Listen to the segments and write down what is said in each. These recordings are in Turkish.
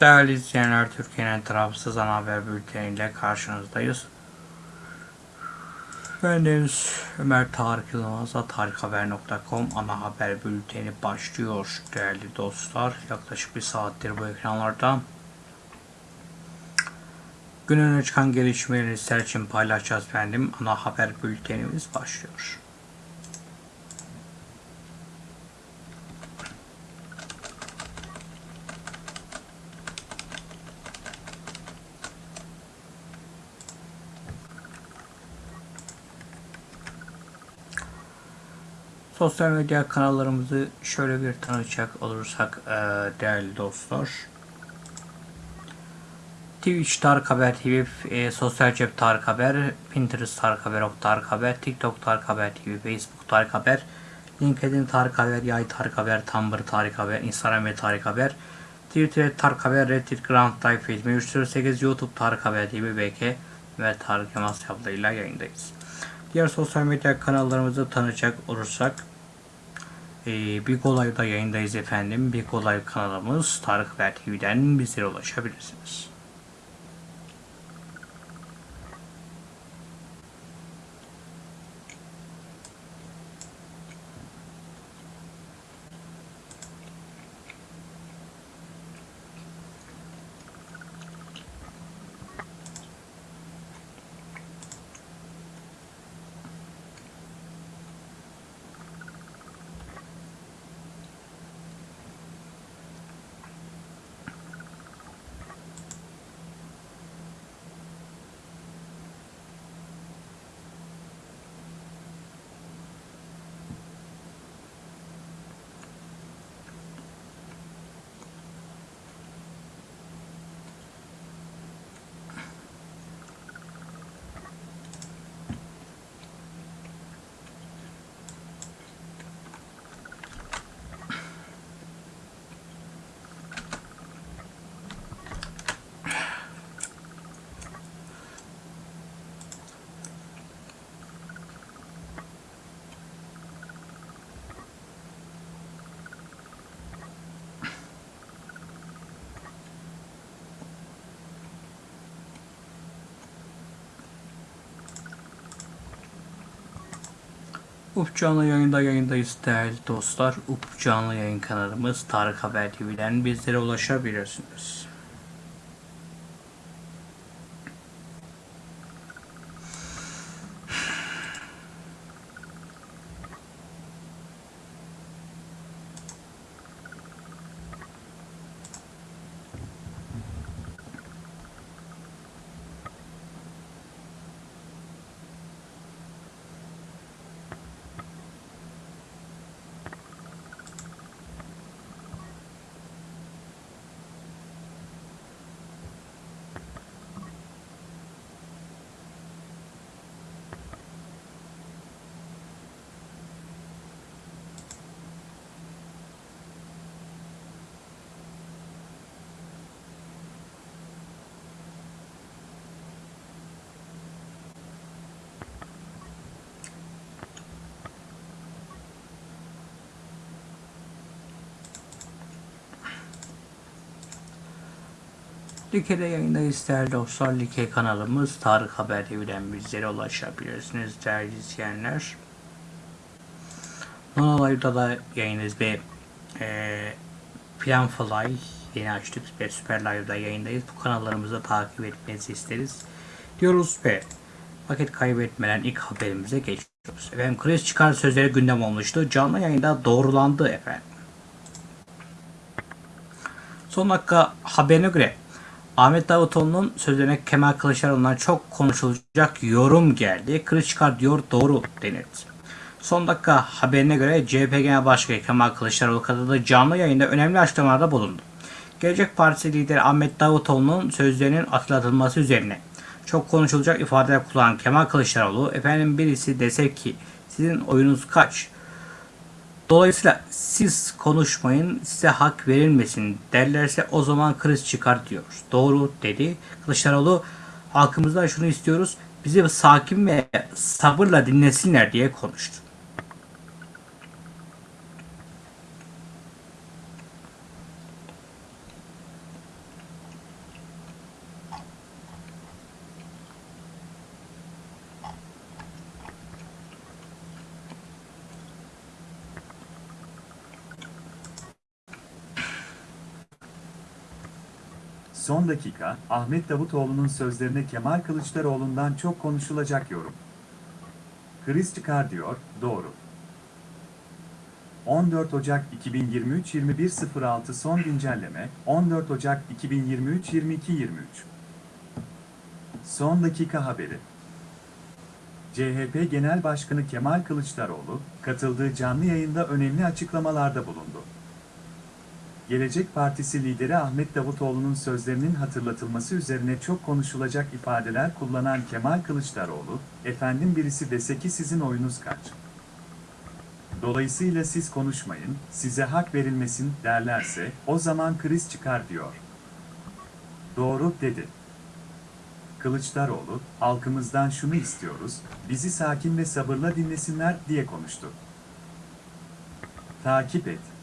Değerli izleyenler, Türkiye'nin tarafsız ana haber bülteniyle karşınızdayız. Ben Deniz Ömer Tarık Yılmaz'la tarikhaber.com ana haber bülteni başlıyor değerli dostlar. Yaklaşık bir saattir bu ekranlarda. Gün öne çıkan gelişmeleri sizler için paylaşacağız efendim. Ana haber bültenimiz başlıyor. Sosyal medya kanallarımızı şöyle bir tanıtacak olursak e, değerli dostlar. Twitch Tarık Haber TV, e, Sosyal Cep Tarık Haber, Pinterest Tarık Haber, Ok Tarık Haber, TikTok Tarık Haber TV, Facebook Tarık Haber, LinkedIn Tarık Haber, Yay Tarık Haber, Tumblr Tarık Haber, Instagram ve Tarık Haber, Twitter Tarık Haber, Reddit Grand Life 308, YouTube Tarık Haber TV, BK ve Tarık Yılmaz hesaplarıyla yayındayız. Diğer sosyal medya kanallarımızı tanıyacak olursak ee, Big Olay'da yayındayız efendim. Big Olay kanalımız Tarık Haber TV'den bizlere ulaşabilirsiniz. Up canlı yayında yayındayız değerli dostlar. Up canlı yayın kanalımız Tarık Haber TV'den bizlere ulaşabilirsiniz. Like'de yayındayız değerli dostlar. Like kanalımız Tarık Haber TV'den bizlere ulaşabilirsiniz değerli izleyenler. Nonalay'da da yayındayız ve e, Plan Fly yeni açtık ve Süper Live'da yayındayız. Bu kanallarımızı takip etmenizi isteriz. Diyoruz ve vakit kaybetmeden ilk haberimize geçiyoruz. Efendim kriz çıkar sözleri gündem olmuştu. Canlı yayında doğrulandı efendim. Son dakika haberine göre Ahmet Davutoğlu'nun sözlerine Kemal Kılıçdaroğlu'ndan çok konuşulacak yorum geldi. Kılıç çıkar diyor doğru denildi. Son dakika haberine göre CHP Genel Başkanı Kemal Kılıçdaroğlu katıldığı canlı yayında önemli açıklamalarda bulundu. Gelecek Partisi lideri Ahmet Davutoğlu'nun sözlerinin hatırlatılması üzerine çok konuşulacak ifadeler kullanan Kemal Kılıçdaroğlu, efendim birisi dese ki sizin oyunuz kaç? Dolayısıyla siz konuşmayın, size hak verilmesin derlerse o zaman kriz çıkar diyor. Doğru dedi. Kılıçdaroğlu halkımızdan şunu istiyoruz. Bizi sakin ve sabırla dinlesinler diye konuştu. Son dakika, Ahmet Davutoğlu'nun sözlerine Kemal Kılıçdaroğlu'ndan çok konuşulacak yorum. Kriz çıkar diyor, doğru. 14 Ocak 2023 21.06 son güncelleme 14 Ocak 2023 22.23 Son dakika haberi CHP Genel Başkanı Kemal Kılıçdaroğlu, katıldığı canlı yayında önemli açıklamalarda bulundu. Gelecek Partisi lideri Ahmet Davutoğlu'nun sözlerinin hatırlatılması üzerine çok konuşulacak ifadeler kullanan Kemal Kılıçdaroğlu, efendim birisi dese ki sizin oyunuz kaç? Dolayısıyla siz konuşmayın, size hak verilmesin derlerse, o zaman kriz çıkar diyor. Doğru, dedi. Kılıçdaroğlu, halkımızdan şunu istiyoruz, bizi sakin ve sabırla dinlesinler diye konuştu. Takip et.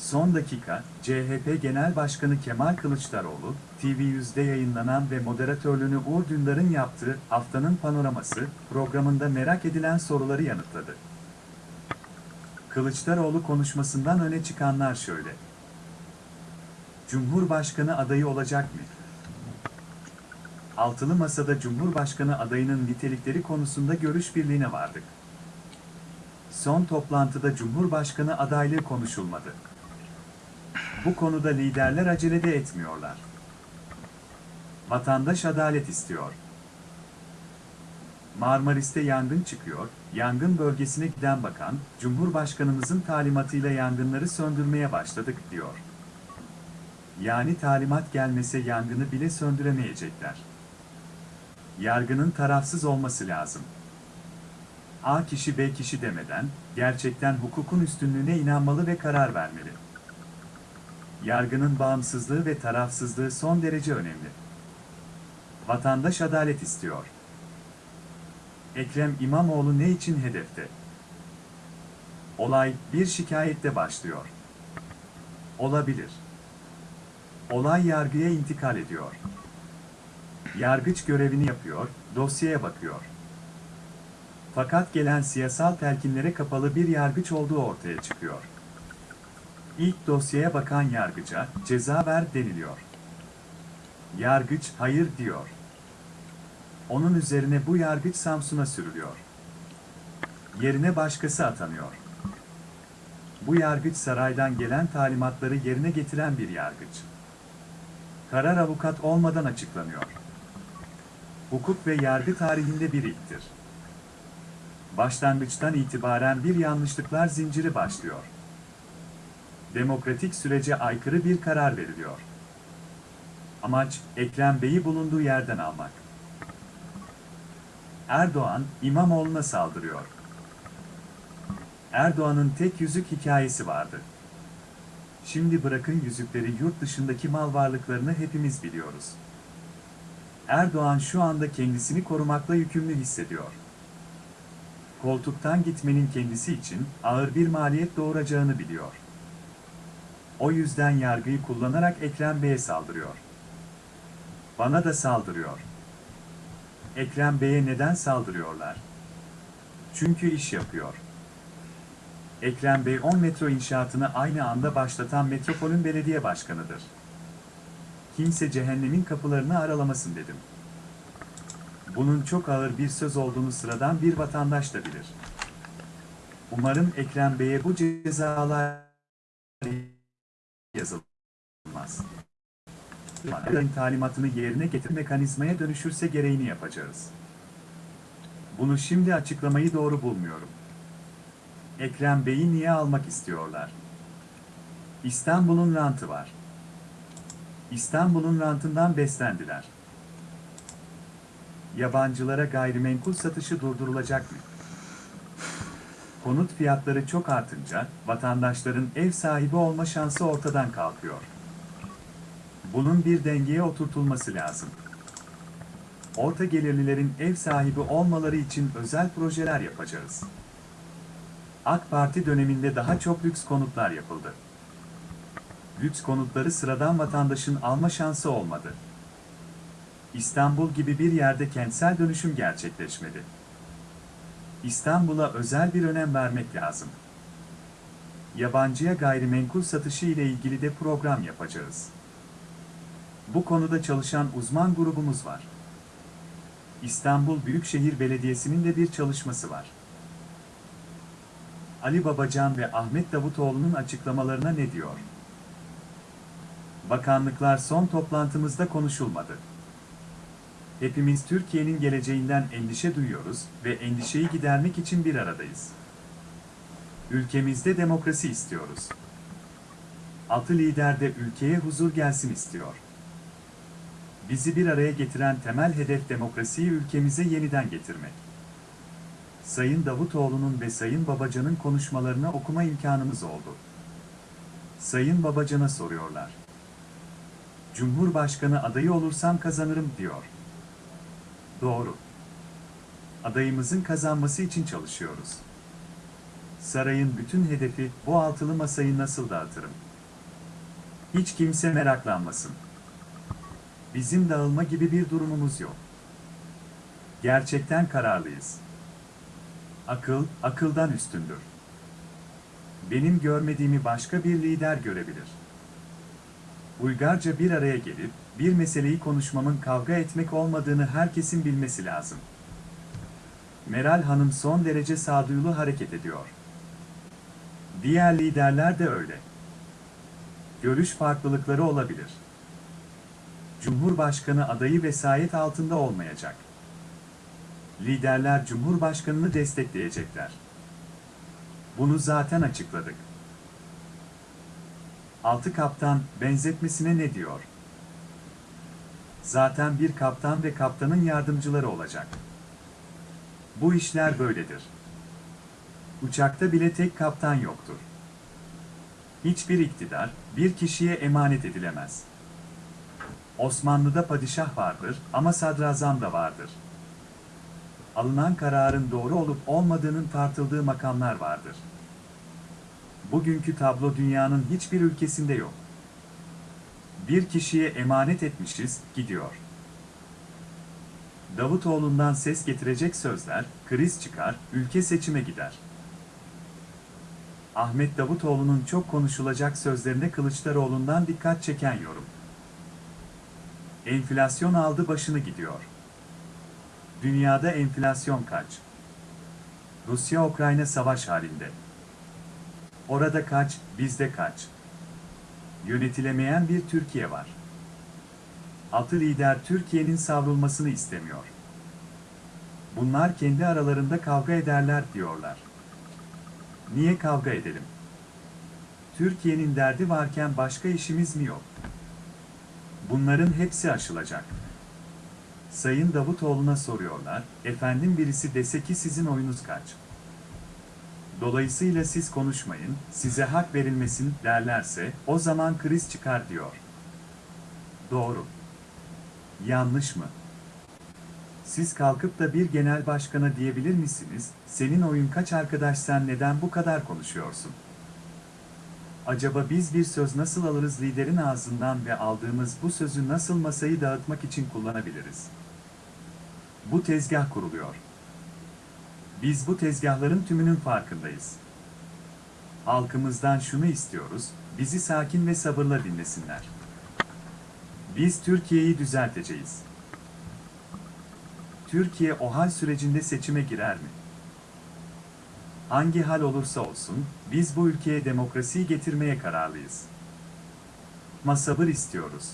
Son dakika, CHP Genel Başkanı Kemal Kılıçdaroğlu, TV100'de yayınlanan ve moderatörlüğünü Uğur Dündar'ın yaptığı Haftanın Panoraması programında merak edilen soruları yanıtladı. Kılıçdaroğlu konuşmasından öne çıkanlar şöyle. Cumhurbaşkanı adayı olacak mı? Altılı Masa'da Cumhurbaşkanı adayının nitelikleri konusunda görüş birliğine vardık. Son toplantıda Cumhurbaşkanı adaylığı konuşulmadı. Bu konuda liderler acele de etmiyorlar. Vatandaş adalet istiyor. Marmaris'te yangın çıkıyor, yangın bölgesine giden bakan, Cumhurbaşkanımızın talimatıyla yangınları söndürmeye başladık diyor. Yani talimat gelmese yangını bile söndüremeyecekler. Yargının tarafsız olması lazım. A kişi B kişi demeden, gerçekten hukukun üstünlüğüne inanmalı ve karar vermeli. Yargının bağımsızlığı ve tarafsızlığı son derece önemli. Vatandaş adalet istiyor. Ekrem İmamoğlu ne için hedefte? Olay bir şikayette başlıyor. Olabilir. Olay yargıya intikal ediyor. Yargıç görevini yapıyor, dosyaya bakıyor. Fakat gelen siyasal telkinlere kapalı bir yargıç olduğu ortaya çıkıyor. İlk dosyaya bakan yargıca ceza ver deniliyor. Yargıç hayır diyor. Onun üzerine bu yargıç Samsun'a sürülüyor. Yerine başkası atanıyor. Bu yargıç saraydan gelen talimatları yerine getiren bir yargıç. Karar avukat olmadan açıklanıyor. Hukuk ve yargı tarihinde bir ilktir. Başlangıçtan itibaren bir yanlışlıklar zinciri başlıyor. Demokratik sürece aykırı bir karar veriliyor. Amaç, Ekrem Bey'i bulunduğu yerden almak. Erdoğan, İmamoğlu'na saldırıyor. Erdoğan'ın tek yüzük hikayesi vardı. Şimdi bırakın yüzükleri yurt dışındaki mal varlıklarını hepimiz biliyoruz. Erdoğan şu anda kendisini korumakla yükümlü hissediyor. Koltuktan gitmenin kendisi için ağır bir maliyet doğuracağını biliyor. O yüzden yargıyı kullanarak Ekrem Bey'e saldırıyor. Bana da saldırıyor. Ekrem Bey'e neden saldırıyorlar? Çünkü iş yapıyor. Ekrem Bey 10 metro inşaatını aynı anda başlatan Metropol'ün belediye başkanıdır. Kimse cehennemin kapılarını aralamasın dedim. Bunun çok ağır bir söz olduğunu sıradan bir vatandaş da bilir. Umarım Ekrem Bey'e bu cezalar yazılmaz. Yargıların talimatını yerine getir mekanizmaya dönüşürse gereğini yapacağız. Bunu şimdi açıklamayı doğru bulmuyorum. Ekrem Bey'i niye almak istiyorlar? İstanbul'un rantı var. İstanbul'un rantından beslendiler. Yabancılara gayrimenkul satışı durdurulacak mı? Konut fiyatları çok artınca vatandaşların ev sahibi olma şansı ortadan kalkıyor. Bunun bir dengeye oturtulması lazım. Orta gelirlilerin ev sahibi olmaları için özel projeler yapacağız. AK Parti döneminde daha çok lüks konutlar yapıldı. Lüks konutları sıradan vatandaşın alma şansı olmadı. İstanbul gibi bir yerde kentsel dönüşüm gerçekleşmedi. İstanbul'a özel bir önem vermek lazım. Yabancıya gayrimenkul satışı ile ilgili de program yapacağız. Bu konuda çalışan uzman grubumuz var. İstanbul Büyükşehir Belediyesi'nin de bir çalışması var. Ali Babacan ve Ahmet Davutoğlu'nun açıklamalarına ne diyor? Bakanlıklar son toplantımızda konuşulmadı. Hepimiz Türkiye'nin geleceğinden endişe duyuyoruz ve endişeyi gidermek için bir aradayız. Ülkemizde demokrasi istiyoruz. Altı lider de ülkeye huzur gelsin istiyor. Bizi bir araya getiren temel hedef demokrasiyi ülkemize yeniden getirmek. Sayın Davutoğlu'nun ve Sayın Babacan'ın konuşmalarını okuma imkanımız oldu. Sayın Babacan'a soruyorlar. Cumhurbaşkanı adayı olursam kazanırım diyor. Doğru. Adayımızın kazanması için çalışıyoruz. Sarayın bütün hedefi bu altılı masayı nasıl dağıtırım? Hiç kimse meraklanmasın. Bizim dağılma gibi bir durumumuz yok. Gerçekten kararlıyız. Akıl, akıldan üstündür. Benim görmediğimi başka bir lider görebilir. Uygarca bir araya gelip, bir meseleyi konuşmamın kavga etmek olmadığını herkesin bilmesi lazım. Meral Hanım son derece sağduyulu hareket ediyor. Diğer liderler de öyle. Görüş farklılıkları olabilir. Cumhurbaşkanı adayı vesayet altında olmayacak. Liderler Cumhurbaşkanını destekleyecekler. Bunu zaten açıkladık. Altı kaptan benzetmesine ne diyor? Zaten bir kaptan ve kaptanın yardımcıları olacak. Bu işler böyledir. Uçakta bile tek kaptan yoktur. Hiçbir iktidar bir kişiye emanet edilemez. Osmanlı'da padişah vardır ama sadrazam da vardır. Alınan kararın doğru olup olmadığının tartıldığı makamlar vardır. Bugünkü tablo dünyanın hiçbir ülkesinde yok. Bir kişiye emanet etmişiz, gidiyor. Davutoğlu'ndan ses getirecek sözler, kriz çıkar, ülke seçime gider. Ahmet Davutoğlu'nun çok konuşulacak sözlerine Kılıçdaroğlu'ndan dikkat çeken yorum. Enflasyon aldı başını gidiyor. Dünyada enflasyon kaç? Rusya-Ukrayna savaş halinde. Orada kaç, bizde kaç? Yönetilemeyen bir Türkiye var. Altı lider Türkiye'nin savrulmasını istemiyor. Bunlar kendi aralarında kavga ederler diyorlar. Niye kavga edelim? Türkiye'nin derdi varken başka işimiz mi yok? Bunların hepsi aşılacak. Sayın Davutoğlu'na soruyorlar, efendim birisi dese ki sizin oyunuz kaç? Dolayısıyla siz konuşmayın, size hak verilmesin derlerse, o zaman kriz çıkar diyor. Doğru. Yanlış mı? Siz kalkıp da bir genel başkana diyebilir misiniz, senin oyun kaç arkadaş sen neden bu kadar konuşuyorsun? Acaba biz bir söz nasıl alırız liderin ağzından ve aldığımız bu sözü nasıl masayı dağıtmak için kullanabiliriz? Bu tezgah kuruluyor. Biz bu tezgahların tümünün farkındayız. Halkımızdan şunu istiyoruz, bizi sakin ve sabırla dinlesinler. Biz Türkiye'yi düzelteceğiz. Türkiye o hal sürecinde seçime girer mi? Hangi hal olursa olsun, biz bu ülkeye demokrasiyi getirmeye kararlıyız. Ama sabır istiyoruz.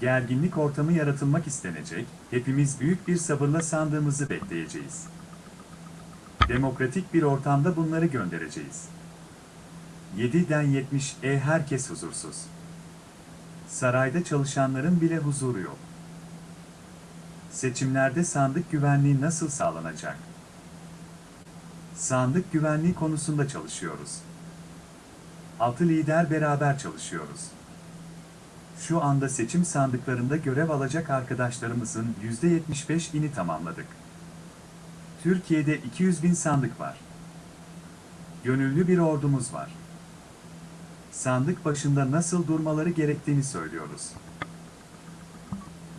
Gerginlik ortamı yaratılmak istenecek, hepimiz büyük bir sabırla sandığımızı bekleyeceğiz. Demokratik bir ortamda bunları göndereceğiz. 7'den 70 e herkes huzursuz. Sarayda çalışanların bile huzuru yok. Seçimlerde sandık güvenliği nasıl sağlanacak? Sandık güvenliği konusunda çalışıyoruz. Altı lider beraber çalışıyoruz. Şu anda seçim sandıklarında görev alacak arkadaşlarımızın %75'ini tamamladık. Türkiye'de 200 bin sandık var. Gönüllü bir ordumuz var. Sandık başında nasıl durmaları gerektiğini söylüyoruz.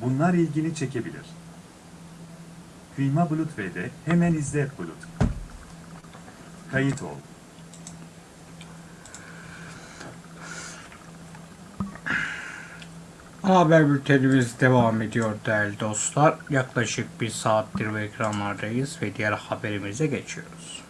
Bunlar ilgini çekebilir. Kıyma Bulut V'de hemen izle Bulut. Kayıt ol. Ana haber bültenimiz devam ediyor değerli dostlar. Yaklaşık bir saattir bu ekranlardayız ve diğer haberimize geçiyoruz.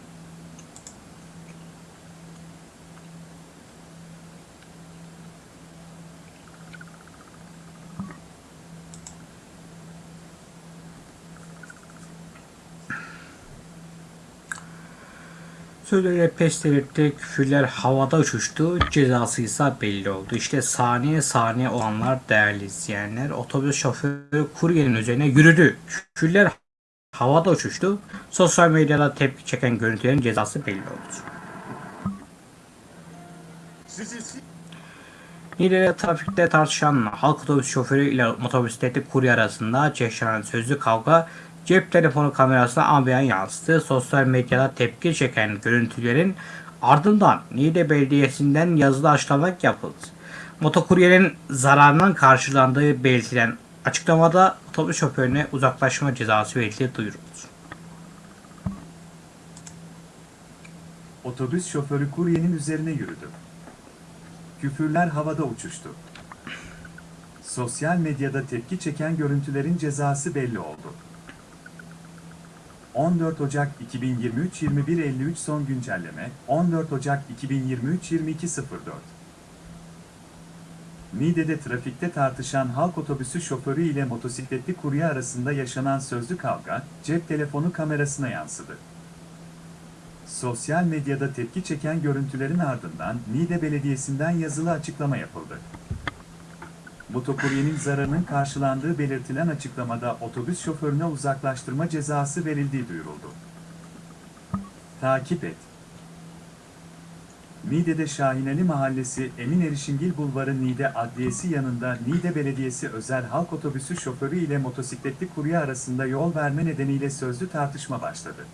Sözleri pes delirtti, küfürler havada uçuştu, cezası ise belli oldu. İşte saniye saniye olanlar değerli izleyenler. Otobüs şoförü kuryenin üzerine yürüdü. Küfürler havada uçuştu. Sosyal medyada tepki çeken görüntülerin cezası belli oldu. Niğde'de trafikte tartışan halk otobüs şoförü ile motosikleti kurye arasında yaşanan sözlü kavga cep telefonu kamerasına ambiyan yansıdı. Sosyal medyada tepki çeken görüntülerin ardından Niğde Belediyesi'nden yazılı açıklama yapıldı. Motokuryenin zararının karşılandığı belirtilen açıklamada otobüs şoförüne uzaklaşma cezası verildiği duyuruldu. Otobüs şoförü kuryenin üzerine yürüdü. Küfürler havada uçuştu. Sosyal medyada tepki çeken görüntülerin cezası belli oldu. 14 Ocak 2023 21.53 son güncelleme 14 Ocak 2023 22.04 Niğde'de trafikte tartışan halk otobüsü şoförü ile motosikletli kurye arasında yaşanan sözlü kavga cep telefonu kamerasına yansıdı. Sosyal medyada tepki çeken görüntülerin ardından Niğde Belediyesi'nden yazılı açıklama yapıldı. Motokuryenin zararının karşılandığı belirtilen açıklamada otobüs şoförüne uzaklaştırma cezası verildiği duyuruldu. Takip et. Niğde'de Şahineli Mahallesi Emin Erişingil Bulvarı Niğde Adliyesi yanında Niğde Belediyesi özel halk otobüsü şoförü ile motosikletli kurye arasında yol verme nedeniyle sözlü tartışma başladı.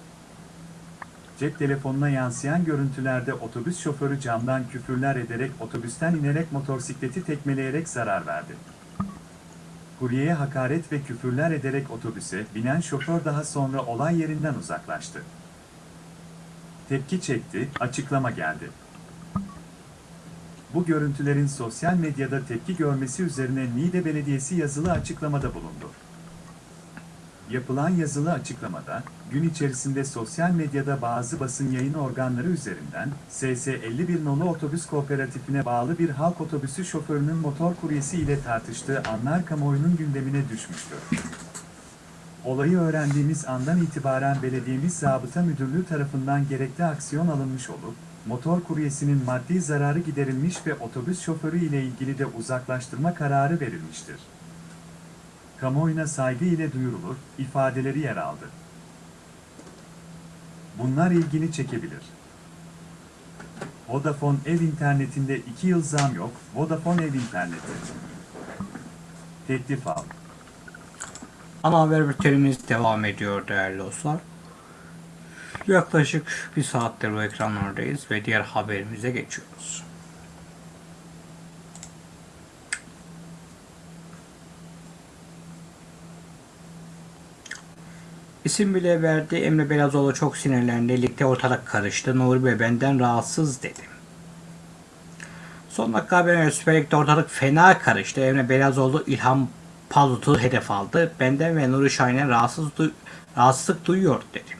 Cep telefonuna yansıyan görüntülerde otobüs şoförü camdan küfürler ederek otobüsten inerek motosikleti tekmeleyerek zarar verdi. Kuryeye hakaret ve küfürler ederek otobüse binen şoför daha sonra olay yerinden uzaklaştı. Tepki çekti, açıklama geldi. Bu görüntülerin sosyal medyada tepki görmesi üzerine Niğde Belediyesi yazılı açıklamada bulundu. Yapılan yazılı açıklamada, gün içerisinde sosyal medyada bazı basın yayın organları üzerinden, SS51 nolu otobüs kooperatifine bağlı bir halk otobüsü şoförünün motor kuryesi ile tartıştığı anlar kamuoyunun gündemine düşmüştür. Olayı öğrendiğimiz andan itibaren belediyemiz zabıta müdürlüğü tarafından gerekli aksiyon alınmış olup, motor kuryesinin maddi zararı giderilmiş ve otobüs şoförü ile ilgili de uzaklaştırma kararı verilmiştir kamuoyuna saygı ile duyurulur, ifadeleri yer aldı. Bunlar ilgini çekebilir. Vodafone ev internetinde 2 yıl zam yok, Vodafone ev interneti. Teklif al. Ana haber bültenimiz devam ediyor değerli dostlar. Yaklaşık bir saattir bu ekranlardayız ve diğer haberimize geçiyoruz. İsim bile verdi. Emre Belazoğlu çok sinirlendi. Ligde ortalık karıştı. Nuri Bey benden rahatsız dedi. Son dakika haberine Süper Lig'de ortalık fena karıştı. Emre Belazoğlu İlhan Palut'u hedef aldı. Benden ve Nuri Şahin'e rahatsız du- rahatsızlık duyuyor dedi.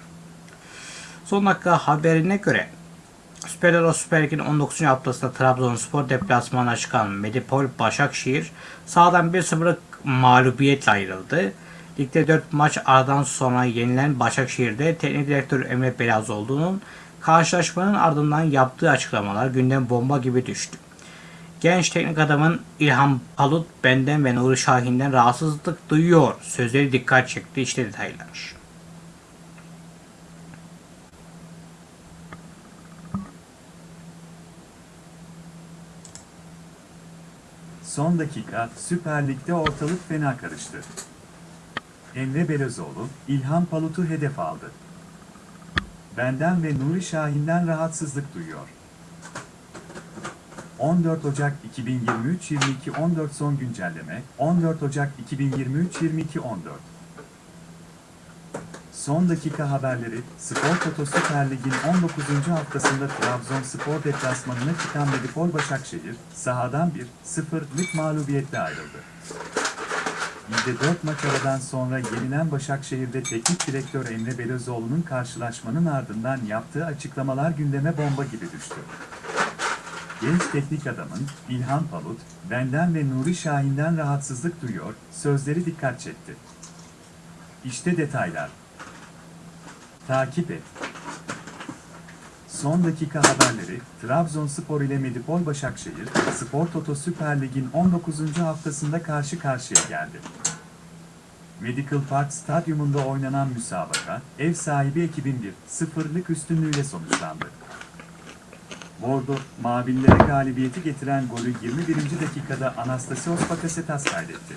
Son dakika haberine göre Süper Euro Süper Lig'in 19. haftasında Trabzonspor deplasmana çıkan Medipol Başakşehir sahadan 1-0'lık mağlubiyetle ayrıldı. Ligde 4 maç aradan sonra yenilen Başakşehir'de teknik direktör Emre Belazoğlu'nun karşılaşmanın ardından yaptığı açıklamalar gündem bomba gibi düştü. Genç teknik adamın İlhan Palut benden ve Nuri Şahin'den rahatsızlık duyuyor. Sözleri dikkat çekti. İşte detaylar. Son dakika, Süper Lig'de ortalık fena karıştı. Emre Belözoğlu, İlhan Palut'u hedef aldı. Benden ve Nuri Şahin'den rahatsızlık duyuyor. 14 Ocak 2023 22 14 son güncelleme 14 Ocak 2023 22 14 Son dakika haberleri, Spor Toto Süper Lig'in 19. haftasında Trabzonspor deplasmanına çıkan Medipol Başakşehir, sahadan 1-0'lık mağlubiyetle ayrıldı. İlde 4 maç aradan sonra yeniden Başakşehir'de teknik direktör Emre Belözoğlu'nun karşılaşmanın ardından yaptığı açıklamalar gündeme bomba gibi düştü. Genç teknik adamın İlhan Palut, benden ve Nuri Şahin'den rahatsızlık duyuyor, sözleri dikkat çekti. İşte detaylar. Takip et. Son dakika haberleri, Trabzonspor ile Medipol Başakşehir, Spor Toto Süper Lig'in 19. haftasında karşı karşıya geldi. Medical Park Stadyumunda oynanan müsabaka, ev sahibi ekibin bir sıfırlık üstünlüğüyle sonuçlandı. Bordo, Mavillere galibiyeti getiren golü 21. dakikada Anastasios Bakasetas kaydetti.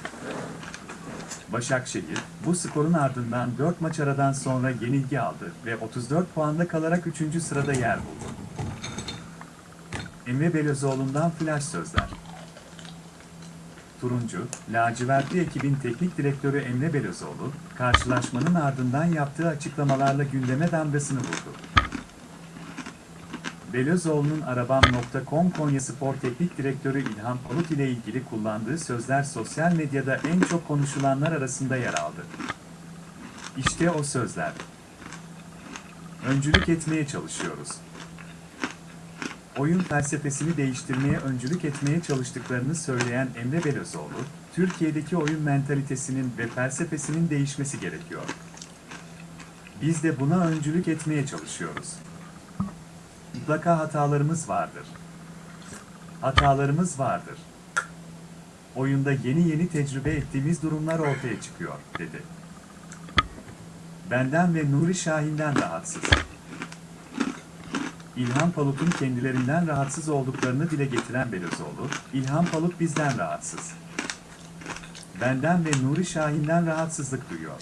Başakşehir, bu skorun ardından 4 maç aradan sonra yenilgi aldı ve 34 puanla kalarak 3. sırada yer buldu. Emre Belözoğlu'ndan flash sözler. Turuncu, lacivertli ekibin teknik direktörü Emre Belözoğlu, karşılaşmanın ardından yaptığı açıklamalarla gündeme damgasını vurdu. Belözoğlu'nun Arabam.com Konya Spor Teknik Direktörü İlhan Palut ile ilgili kullandığı sözler sosyal medyada en çok konuşulanlar arasında yer aldı. İşte o sözler. Öncülük etmeye çalışıyoruz. Oyun felsefesini değiştirmeye öncülük etmeye çalıştıklarını söyleyen Emre Belözoğlu, Türkiye'deki oyun mentalitesinin ve felsefesinin değişmesi gerekiyor. Biz de buna öncülük etmeye çalışıyoruz. Mutlaka hatalarımız vardır. Hatalarımız vardır. Oyunda yeni yeni tecrübe ettiğimiz durumlar ortaya çıkıyor, dedi. Benden ve Nuri Şahin'den rahatsız. İlhan Palut'un kendilerinden rahatsız olduklarını dile getiren Belözoğlu, İlhan Palut bizden rahatsız. Benden ve Nuri Şahin'den rahatsızlık duyuyor.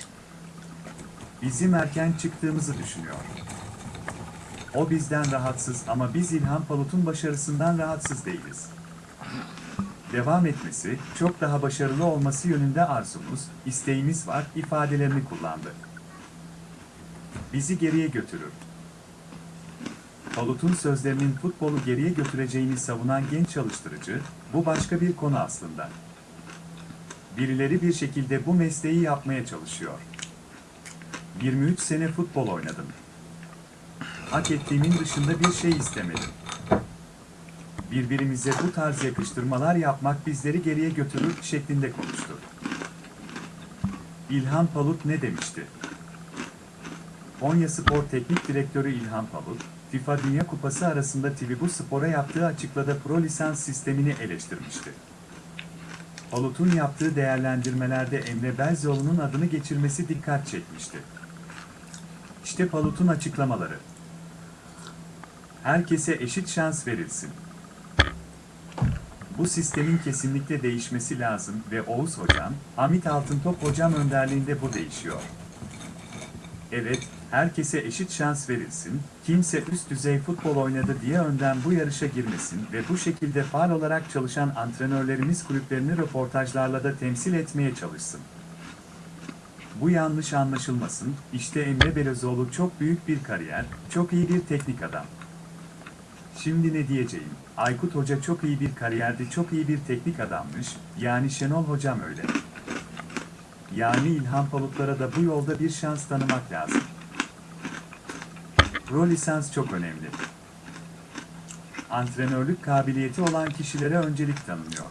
Bizim erken çıktığımızı düşünüyor. O bizden rahatsız ama biz İlhan Palut'un başarısından rahatsız değiliz. Devam etmesi, çok daha başarılı olması yönünde arzumuz, isteğimiz var ifadelerini kullandı. Bizi geriye götürür. Palut'un sözlerinin futbolu geriye götüreceğini savunan genç çalıştırıcı, bu başka bir konu aslında. Birileri bir şekilde bu mesleği yapmaya çalışıyor. 23 sene futbol oynadım hak ettiğimin dışında bir şey istemedim. Birbirimize bu tarz yakıştırmalar yapmak bizleri geriye götürür şeklinde konuştu. İlhan Palut ne demişti? Konya Spor Teknik Direktörü İlhan Palut, FIFA Dünya Kupası arasında Tivibu Spor'a yaptığı açıklada pro lisans sistemini eleştirmişti. Palut'un yaptığı değerlendirmelerde Emre Belzoğlu'nun adını geçirmesi dikkat çekmişti. İşte Palut'un açıklamaları herkese eşit şans verilsin. Bu sistemin kesinlikle değişmesi lazım ve Oğuz Hocam, Hamit Altıntop Hocam önderliğinde bu değişiyor. Evet, herkese eşit şans verilsin, kimse üst düzey futbol oynadı diye önden bu yarışa girmesin ve bu şekilde faal olarak çalışan antrenörlerimiz kulüplerini röportajlarla da temsil etmeye çalışsın. Bu yanlış anlaşılmasın, işte Emre Belözoğlu çok büyük bir kariyer, çok iyi bir teknik adam. Şimdi ne diyeceğim? Aykut Hoca çok iyi bir kariyerdi, çok iyi bir teknik adammış. Yani Şenol Hocam öyle. Yani İlhan Palutlara da bu yolda bir şans tanımak lazım. Pro lisans çok önemli. Antrenörlük kabiliyeti olan kişilere öncelik tanınıyor.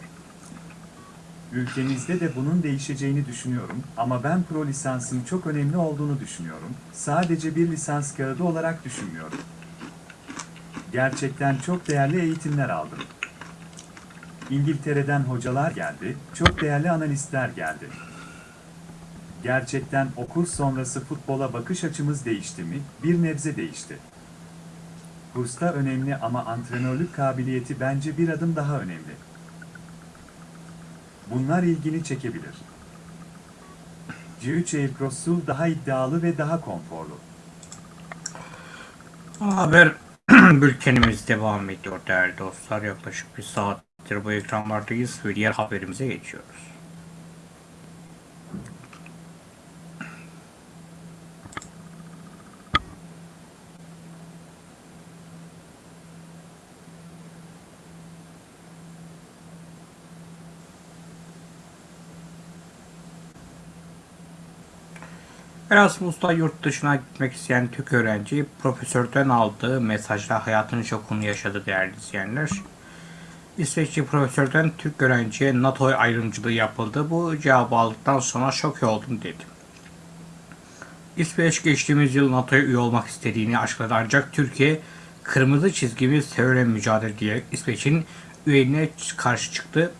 Ülkemizde de bunun değişeceğini düşünüyorum ama ben pro lisansın çok önemli olduğunu düşünüyorum. Sadece bir lisans kağıdı olarak düşünmüyorum. Gerçekten çok değerli eğitimler aldım. İngiltere'den hocalar geldi, çok değerli analistler geldi. Gerçekten okul sonrası futbola bakış açımız değişti mi? Bir nebze değişti. Kursta önemli ama antrenörlük kabiliyeti bence bir adım daha önemli. Bunlar ilgini çekebilir. C3 Aircross daha iddialı ve daha konforlu. Haber bültenimiz devam ediyor değerli dostlar. Yaklaşık bir saattir bu ekranlardayız ve diğer haberimize geçiyoruz. Erasmus'ta yurt dışına gitmek isteyen Türk öğrenci profesörden aldığı mesajla hayatının şokunu yaşadı değerli izleyenler. İsveçli profesörden Türk öğrenciye NATO ayrımcılığı yapıldı. Bu cevabı aldıktan sonra şok oldum dedi. İsveç geçtiğimiz yıl NATO'ya üye olmak istediğini açıkladı ancak Türkiye kırmızı çizgimiz terörle mücadele diyerek İsveç'in üyeliğine karşı çıktı.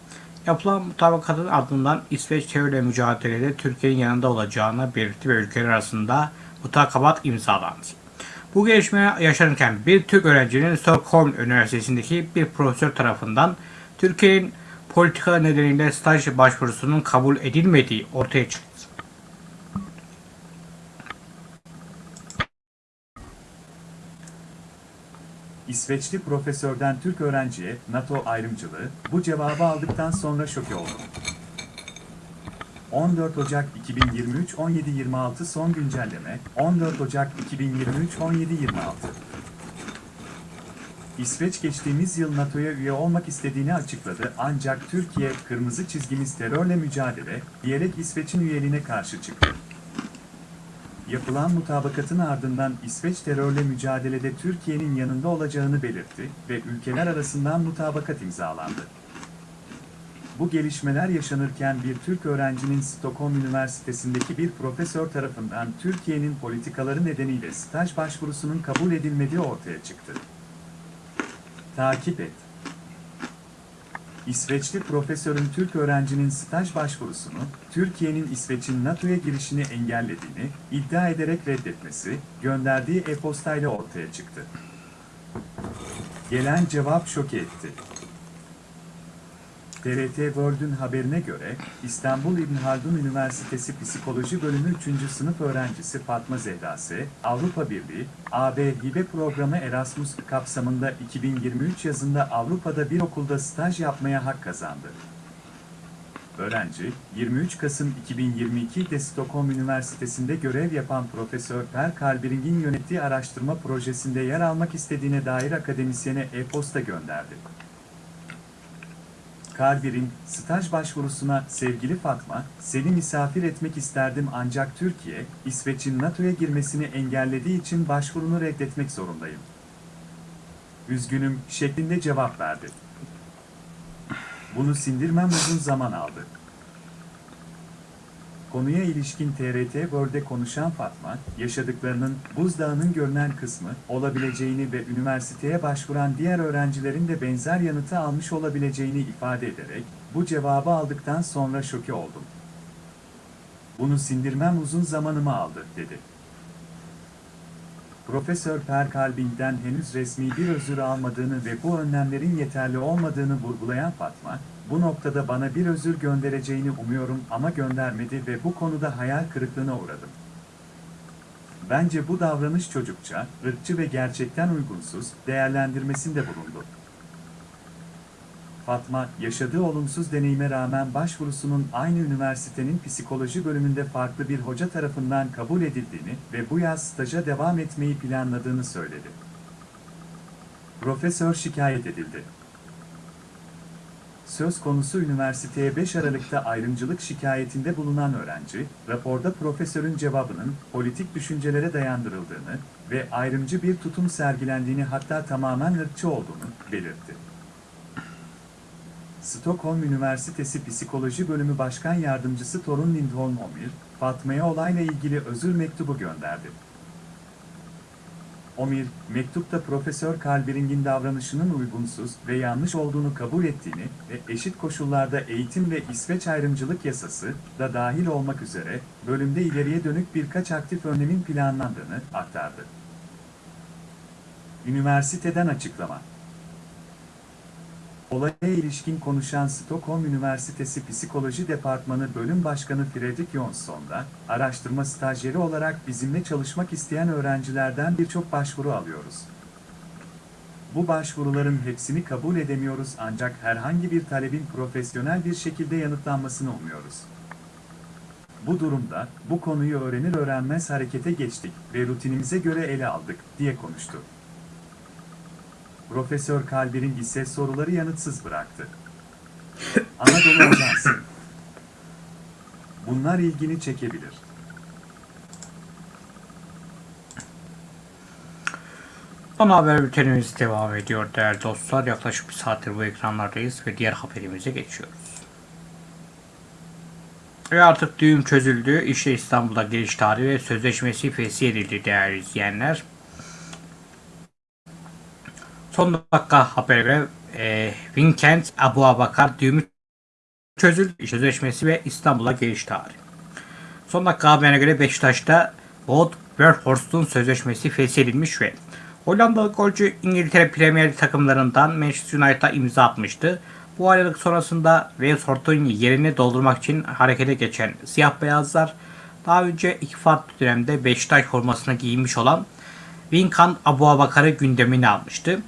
Yapılan mutabakatın ardından İsveç terörle mücadelede Türkiye'nin yanında olacağını belirtti ve ülkeler arasında mutabakat imzalandı. Bu gelişme yaşanırken bir Türk öğrencinin Stockholm Üniversitesi'ndeki bir profesör tarafından Türkiye'nin politika nedeniyle staj başvurusunun kabul edilmediği ortaya çıktı. İsveçli profesörden Türk öğrenciye NATO ayrımcılığı bu cevabı aldıktan sonra şok oldum. 14 Ocak 2023 17.26 son güncelleme 14 Ocak 2023 17.26 İsveç geçtiğimiz yıl NATO'ya üye olmak istediğini açıkladı ancak Türkiye kırmızı çizgimiz terörle mücadele diyerek İsveç'in üyeliğine karşı çıktı. Yapılan mutabakatın ardından İsveç terörle mücadelede Türkiye'nin yanında olacağını belirtti ve ülkeler arasından mutabakat imzalandı. Bu gelişmeler yaşanırken bir Türk öğrencinin Stockholm Üniversitesi'ndeki bir profesör tarafından Türkiye'nin politikaları nedeniyle staj başvurusunun kabul edilmediği ortaya çıktı. Takip et. İsveçli profesörün Türk öğrencinin staj başvurusunu, Türkiye'nin İsveç'in NATO'ya girişini engellediğini iddia ederek reddetmesi, gönderdiği e-postayla ortaya çıktı. Gelen cevap şok etti. TRT World'ün haberine göre, İstanbul İbn Haldun Üniversitesi Psikoloji Bölümü 3. sınıf öğrencisi Fatma Zehra S., Avrupa Birliği, AB Hibe Programı Erasmus kapsamında 2023 yazında Avrupa'da bir okulda staj yapmaya hak kazandı. Öğrenci, 23 Kasım 2022'de Stockholm Üniversitesi'nde görev yapan Profesör Per Kalbering'in yönettiği araştırma projesinde yer almak istediğine dair akademisyene e-posta gönderdi. Kalbir'in staj başvurusuna sevgili Fatma, seni misafir etmek isterdim ancak Türkiye, İsveç'in NATO'ya girmesini engellediği için başvurunu reddetmek zorundayım. Üzgünüm şeklinde cevap verdi. Bunu sindirmem uzun zaman aldı. Konuya ilişkin TRT World'e konuşan Fatma, yaşadıklarının buzdağının görünen kısmı olabileceğini ve üniversiteye başvuran diğer öğrencilerin de benzer yanıtı almış olabileceğini ifade ederek, bu cevabı aldıktan sonra şoke oldum. Bunu sindirmem uzun zamanımı aldı, dedi. Profesör Per Kalbing'den henüz resmi bir özür almadığını ve bu önlemlerin yeterli olmadığını vurgulayan Fatma, bu noktada bana bir özür göndereceğini umuyorum ama göndermedi ve bu konuda hayal kırıklığına uğradım. Bence bu davranış çocukça, ırkçı ve gerçekten uygunsuz, değerlendirmesinde bulundu. Fatma, yaşadığı olumsuz deneyime rağmen başvurusunun aynı üniversitenin psikoloji bölümünde farklı bir hoca tarafından kabul edildiğini ve bu yaz staja devam etmeyi planladığını söyledi. Profesör şikayet edildi. Söz konusu üniversiteye 5 Aralık'ta ayrımcılık şikayetinde bulunan öğrenci, raporda profesörün cevabının politik düşüncelere dayandırıldığını ve ayrımcı bir tutum sergilendiğini hatta tamamen ırkçı olduğunu belirtti. Stockholm Üniversitesi Psikoloji Bölümü Başkan Yardımcısı Torun Lindholm Omir, Fatma'ya olayla ilgili özür mektubu gönderdi. Omir, mektupta Profesör Kalbering'in davranışının uygunsuz ve yanlış olduğunu kabul ettiğini ve eşit koşullarda eğitim ve İsveç ayrımcılık yasası da dahil olmak üzere bölümde ileriye dönük birkaç aktif önlemin planlandığını aktardı. Üniversiteden açıklama Olaya ilişkin konuşan Stockholm Üniversitesi Psikoloji Departmanı Bölüm Başkanı Fredrik Jonsson da, araştırma stajyeri olarak bizimle çalışmak isteyen öğrencilerden birçok başvuru alıyoruz. Bu başvuruların hepsini kabul edemiyoruz ancak herhangi bir talebin profesyonel bir şekilde yanıtlanmasını umuyoruz. Bu durumda, bu konuyu öğrenir öğrenmez harekete geçtik ve rutinimize göre ele aldık, diye konuştu. Profesör Kalbir'in ise soruları yanıtsız bıraktı. Anadolu Ajansı Bunlar ilgini çekebilir. Ana haber bültenimiz devam ediyor değerli dostlar. Yaklaşık bir saattir bu ekranlardayız ve diğer haberimize geçiyoruz. Ve artık düğüm çözüldü. İşte İstanbul'da giriş tarihi ve sözleşmesi fesih edildi değerli izleyenler. Son dakika habere göre e, Vincent Abu Abakar düğümü çözüldü. Sözleşmesi ve İstanbul'a giriş tarihi. Son dakika haberine göre Beşiktaş'ta Wout Weghorst'un sözleşmesi feshedilmiş ve Hollandalı golcü İngiltere Premier Lig takımlarından Manchester United'a imza atmıştı. Bu ayrılık sonrasında Weghorst'un yerini doldurmak için harekete geçen siyah beyazlar daha önce iki farklı dönemde Beşiktaş formasını giymiş olan Vincent Abuabakar'ı gündemine almıştı.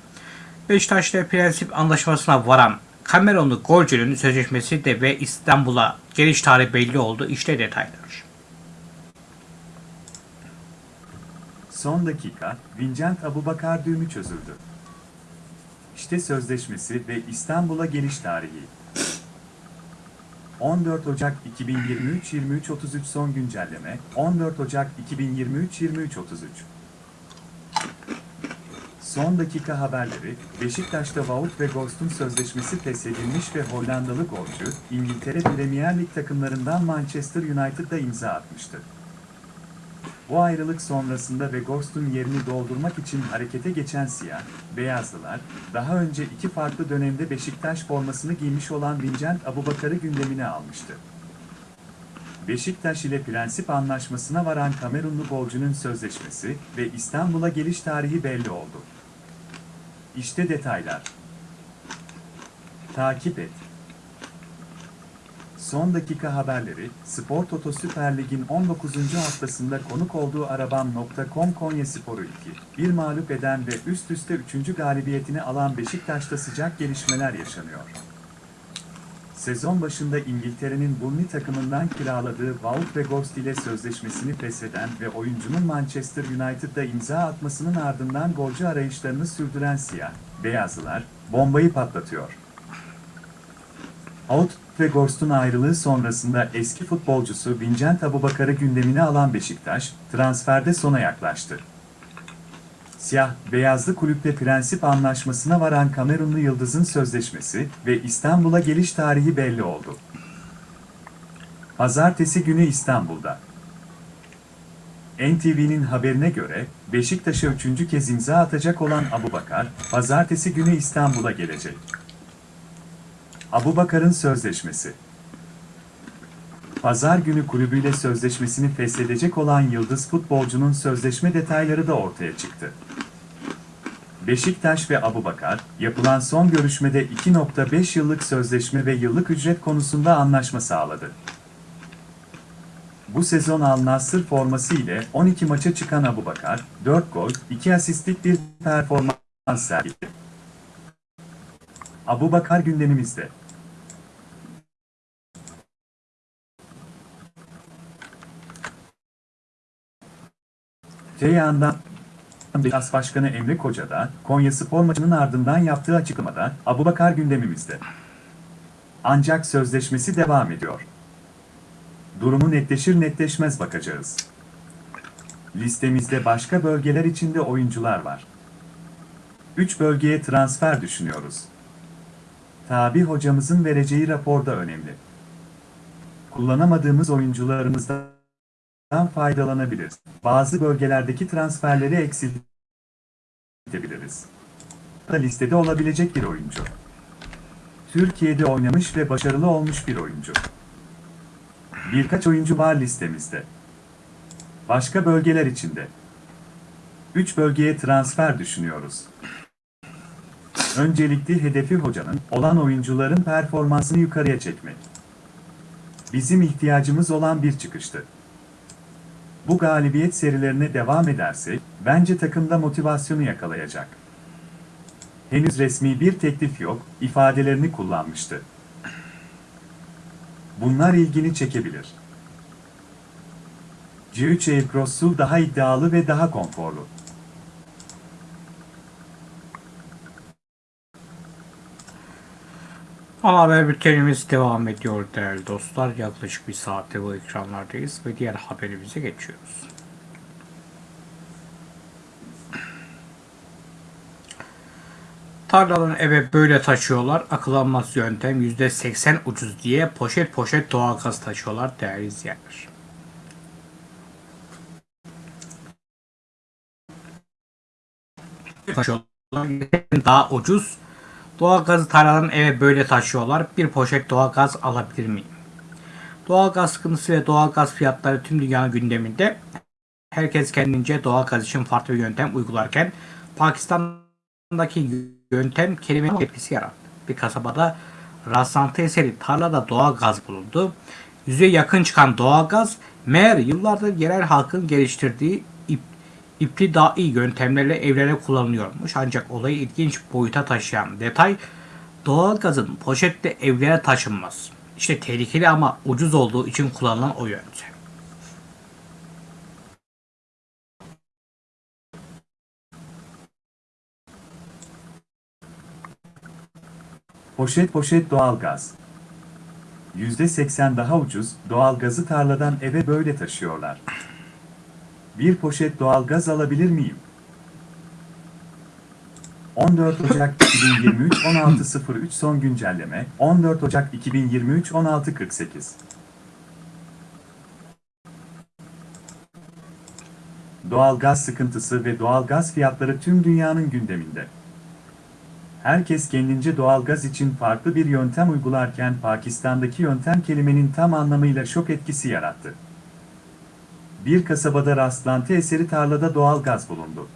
Beşiktaş'ta prensip anlaşmasına varan Kamerunlu golcünün sözleşmesi de ve İstanbul'a geliş tarihi belli oldu. İşte detaylar. Son dakika, Vincent Abubakar düğümü çözüldü. İşte sözleşmesi ve İstanbul'a geliş tarihi. 14 Ocak 2023 23 33 son güncelleme 14 Ocak 2023 23 33 Son dakika haberleri, Beşiktaş'ta Wout ve Ghost'un sözleşmesi feshedilmiş ve Hollandalı golcü, İngiltere Premier Lig takımlarından Manchester United'da imza atmıştı. Bu ayrılık sonrasında ve Ghost'un yerini doldurmak için harekete geçen siyah, beyazlılar, daha önce iki farklı dönemde Beşiktaş formasını giymiş olan Vincent Abubakar'ı gündemine almıştı. Beşiktaş ile prensip anlaşmasına varan Kamerunlu golcünün sözleşmesi ve İstanbul'a geliş tarihi belli oldu. İşte detaylar. Takip et. Son dakika haberleri, Spor Toto Süper Lig'in 19. haftasında konuk olduğu Arabam.com Konya Sporu 2, bir mağlup eden ve üst üste 3. galibiyetini alan Beşiktaş'ta sıcak gelişmeler yaşanıyor. Sezon başında İngiltere'nin Burnley takımından kiraladığı Wout ve ile sözleşmesini fesheden ve oyuncunun Manchester United'da imza atmasının ardından golcü arayışlarını sürdüren siyah, beyazlılar, bombayı patlatıyor. Out ve ayrılığı sonrasında eski futbolcusu Vincent Abubakar'ı gündemine alan Beşiktaş, transferde sona yaklaştı. Siyah, beyazlı kulüple prensip anlaşmasına varan Kamerunlu Yıldız'ın sözleşmesi ve İstanbul'a geliş tarihi belli oldu. Pazartesi günü İstanbul'da. NTV'nin haberine göre, Beşiktaş'a üçüncü kez imza atacak olan Abubakar, pazartesi günü İstanbul'a gelecek. Abubakar'ın sözleşmesi Pazar günü kulübüyle sözleşmesini feshedecek olan Yıldız futbolcunun sözleşme detayları da ortaya çıktı. Beşiktaş ve Abubakar, yapılan son görüşmede 2.5 yıllık sözleşme ve yıllık ücret konusunda anlaşma sağladı. Bu sezon Al Nassr forması ile 12 maça çıkan Abubakar, 4 gol, 2 asistlik bir performans sergiledi. Abubakar gündemimizde. Te yandan Beşiktaş Başkanı Emre Koca da Konya Spor maçının ardından yaptığı açıklamada Abubakar gündemimizde. Ancak sözleşmesi devam ediyor. Durumu netleşir netleşmez bakacağız. Listemizde başka bölgeler içinde oyuncular var. 3 bölgeye transfer düşünüyoruz. Tabi hocamızın vereceği raporda önemli. Kullanamadığımız oyuncularımızdan faydalanabiliriz. Bazı bölgelerdeki transferleri eksiltebiliriz. Da listede olabilecek bir oyuncu. Türkiye'de oynamış ve başarılı olmuş bir oyuncu. Birkaç oyuncu var listemizde. Başka bölgeler içinde. 3 bölgeye transfer düşünüyoruz. Öncelikli hedefi hocanın olan oyuncuların performansını yukarıya çekmek. Bizim ihtiyacımız olan bir çıkıştı. Bu galibiyet serilerine devam ederse, bence takımda motivasyonu yakalayacak. Henüz resmi bir teklif yok, ifadelerini kullanmıştı. Bunlar ilgini çekebilir. C3 Aircross'u daha iddialı ve daha konforlu. Ana haber bültenimiz devam ediyor değerli dostlar. Yaklaşık bir saatte bu ekranlardayız ve diğer haberimize geçiyoruz. Tarladan eve böyle taşıyorlar. Akıl almaz yöntem %80 ucuz diye poşet poşet doğalgaz taşıyorlar değerli izleyenler. Taşıyorlar. Daha ucuz. Doğalgazı tarladan eve böyle taşıyorlar. Bir poşet doğalgaz alabilir miyim? Doğalgaz sıkıntısı ve doğalgaz fiyatları tüm dünyanın gündeminde. Herkes kendince doğalgaz için farklı bir yöntem uygularken Pakistan'daki yöntem kelime etkisi yarattı. Bir kasabada rastlantı eseri tarlada doğalgaz bulundu. Yüze yakın çıkan doğalgaz meğer yıllardır yerel halkın geliştirdiği iptidai yöntemlerle evlere kullanılıyormuş. Ancak olayı ilginç boyuta taşıyan detay doğalgazın poşette evlere taşınmaz. İşte tehlikeli ama ucuz olduğu için kullanılan o yöntem. Poşet poşet doğalgaz. %80 daha ucuz, doğalgazı tarladan eve böyle taşıyorlar. Bir poşet doğalgaz alabilir miyim? 14 Ocak 2023 16.03 son güncelleme 14 Ocak 2023 16.48 Doğalgaz sıkıntısı ve doğalgaz fiyatları tüm dünyanın gündeminde. Herkes kendince doğalgaz için farklı bir yöntem uygularken Pakistan'daki yöntem kelimenin tam anlamıyla şok etkisi yarattı. Bir kasabada rastlantı eseri tarlada doğalgaz bulundu.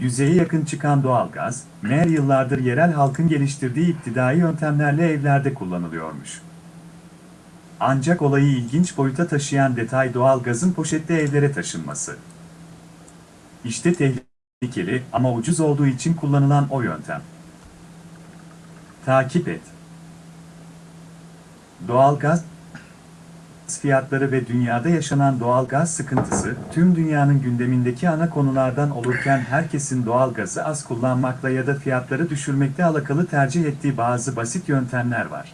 Yüzeye yakın çıkan doğalgaz, meğer yıllardır yerel halkın geliştirdiği iptidai yöntemlerle evlerde kullanılıyormuş. Ancak olayı ilginç boyuta taşıyan detay doğalgazın poşette evlere taşınması. İşte tehlikeli ama ucuz olduğu için kullanılan o yöntem. Takip et. Doğalgaz fiyatları ve dünyada yaşanan doğal gaz sıkıntısı tüm dünyanın gündemindeki ana konulardan olurken herkesin doğal gazı az kullanmakla ya da fiyatları düşürmekle alakalı tercih ettiği bazı basit yöntemler var.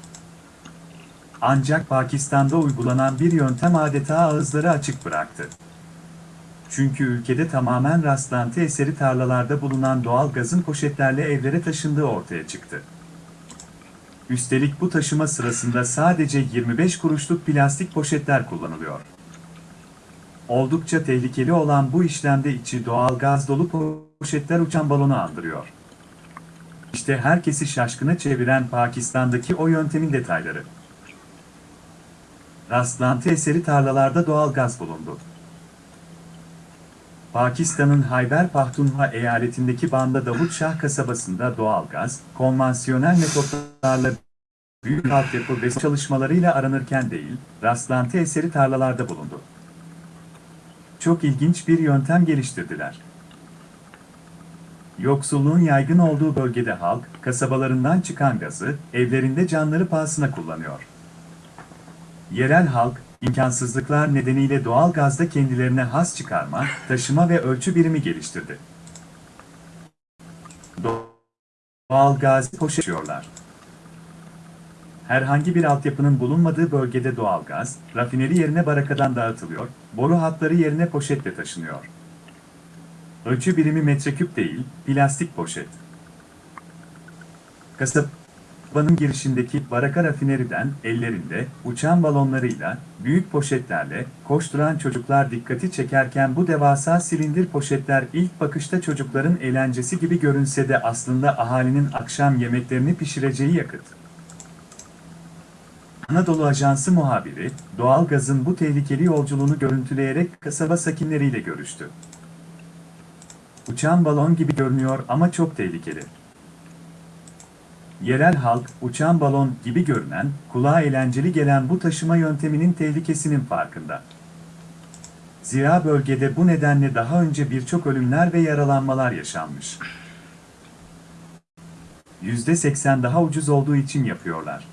Ancak Pakistan'da uygulanan bir yöntem adeta ağızları açık bıraktı. Çünkü ülkede tamamen rastlantı eseri tarlalarda bulunan doğal gazın poşetlerle evlere taşındığı ortaya çıktı. Üstelik bu taşıma sırasında sadece 25 kuruşluk plastik poşetler kullanılıyor. Oldukça tehlikeli olan bu işlemde içi doğal gaz dolu poşetler uçan balonu andırıyor. İşte herkesi şaşkına çeviren Pakistan'daki o yöntemin detayları. Rastlantı eseri tarlalarda doğal gaz bulundu. Pakistan'ın Hayber Pakhtunhva eyaletindeki Banda Davut Şah kasabasında doğalgaz, konvansiyonel metotlarla büyük altyapı ve çalışmalarıyla aranırken değil, rastlantı eseri tarlalarda bulundu. Çok ilginç bir yöntem geliştirdiler. Yoksulluğun yaygın olduğu bölgede halk, kasabalarından çıkan gazı, evlerinde canları pahasına kullanıyor. Yerel halk, imkansızlıklar nedeniyle doğal gazda kendilerine has çıkarma, taşıma ve ölçü birimi geliştirdi. Doğal gazı poşetiyorlar. Herhangi bir altyapının bulunmadığı bölgede doğal gaz, rafineri yerine barakadan dağıtılıyor, boru hatları yerine poşetle taşınıyor. Ölçü birimi metreküp değil, plastik poşet. Kasabanın girişindeki baraka rafineriden ellerinde uçan balonlarıyla, büyük poşetlerle koşturan çocuklar dikkati çekerken bu devasa silindir poşetler ilk bakışta çocukların eğlencesi gibi görünse de aslında ahalinin akşam yemeklerini pişireceği yakıt. Anadolu Ajansı muhabiri, doğalgazın bu tehlikeli yolculuğunu görüntüleyerek kasaba sakinleriyle görüştü. Uçan balon gibi görünüyor ama çok tehlikeli. Yerel halk, uçan balon gibi görünen, kulağa eğlenceli gelen bu taşıma yönteminin tehlikesinin farkında. Zira bölgede bu nedenle daha önce birçok ölümler ve yaralanmalar yaşanmış. %80 daha ucuz olduğu için yapıyorlar.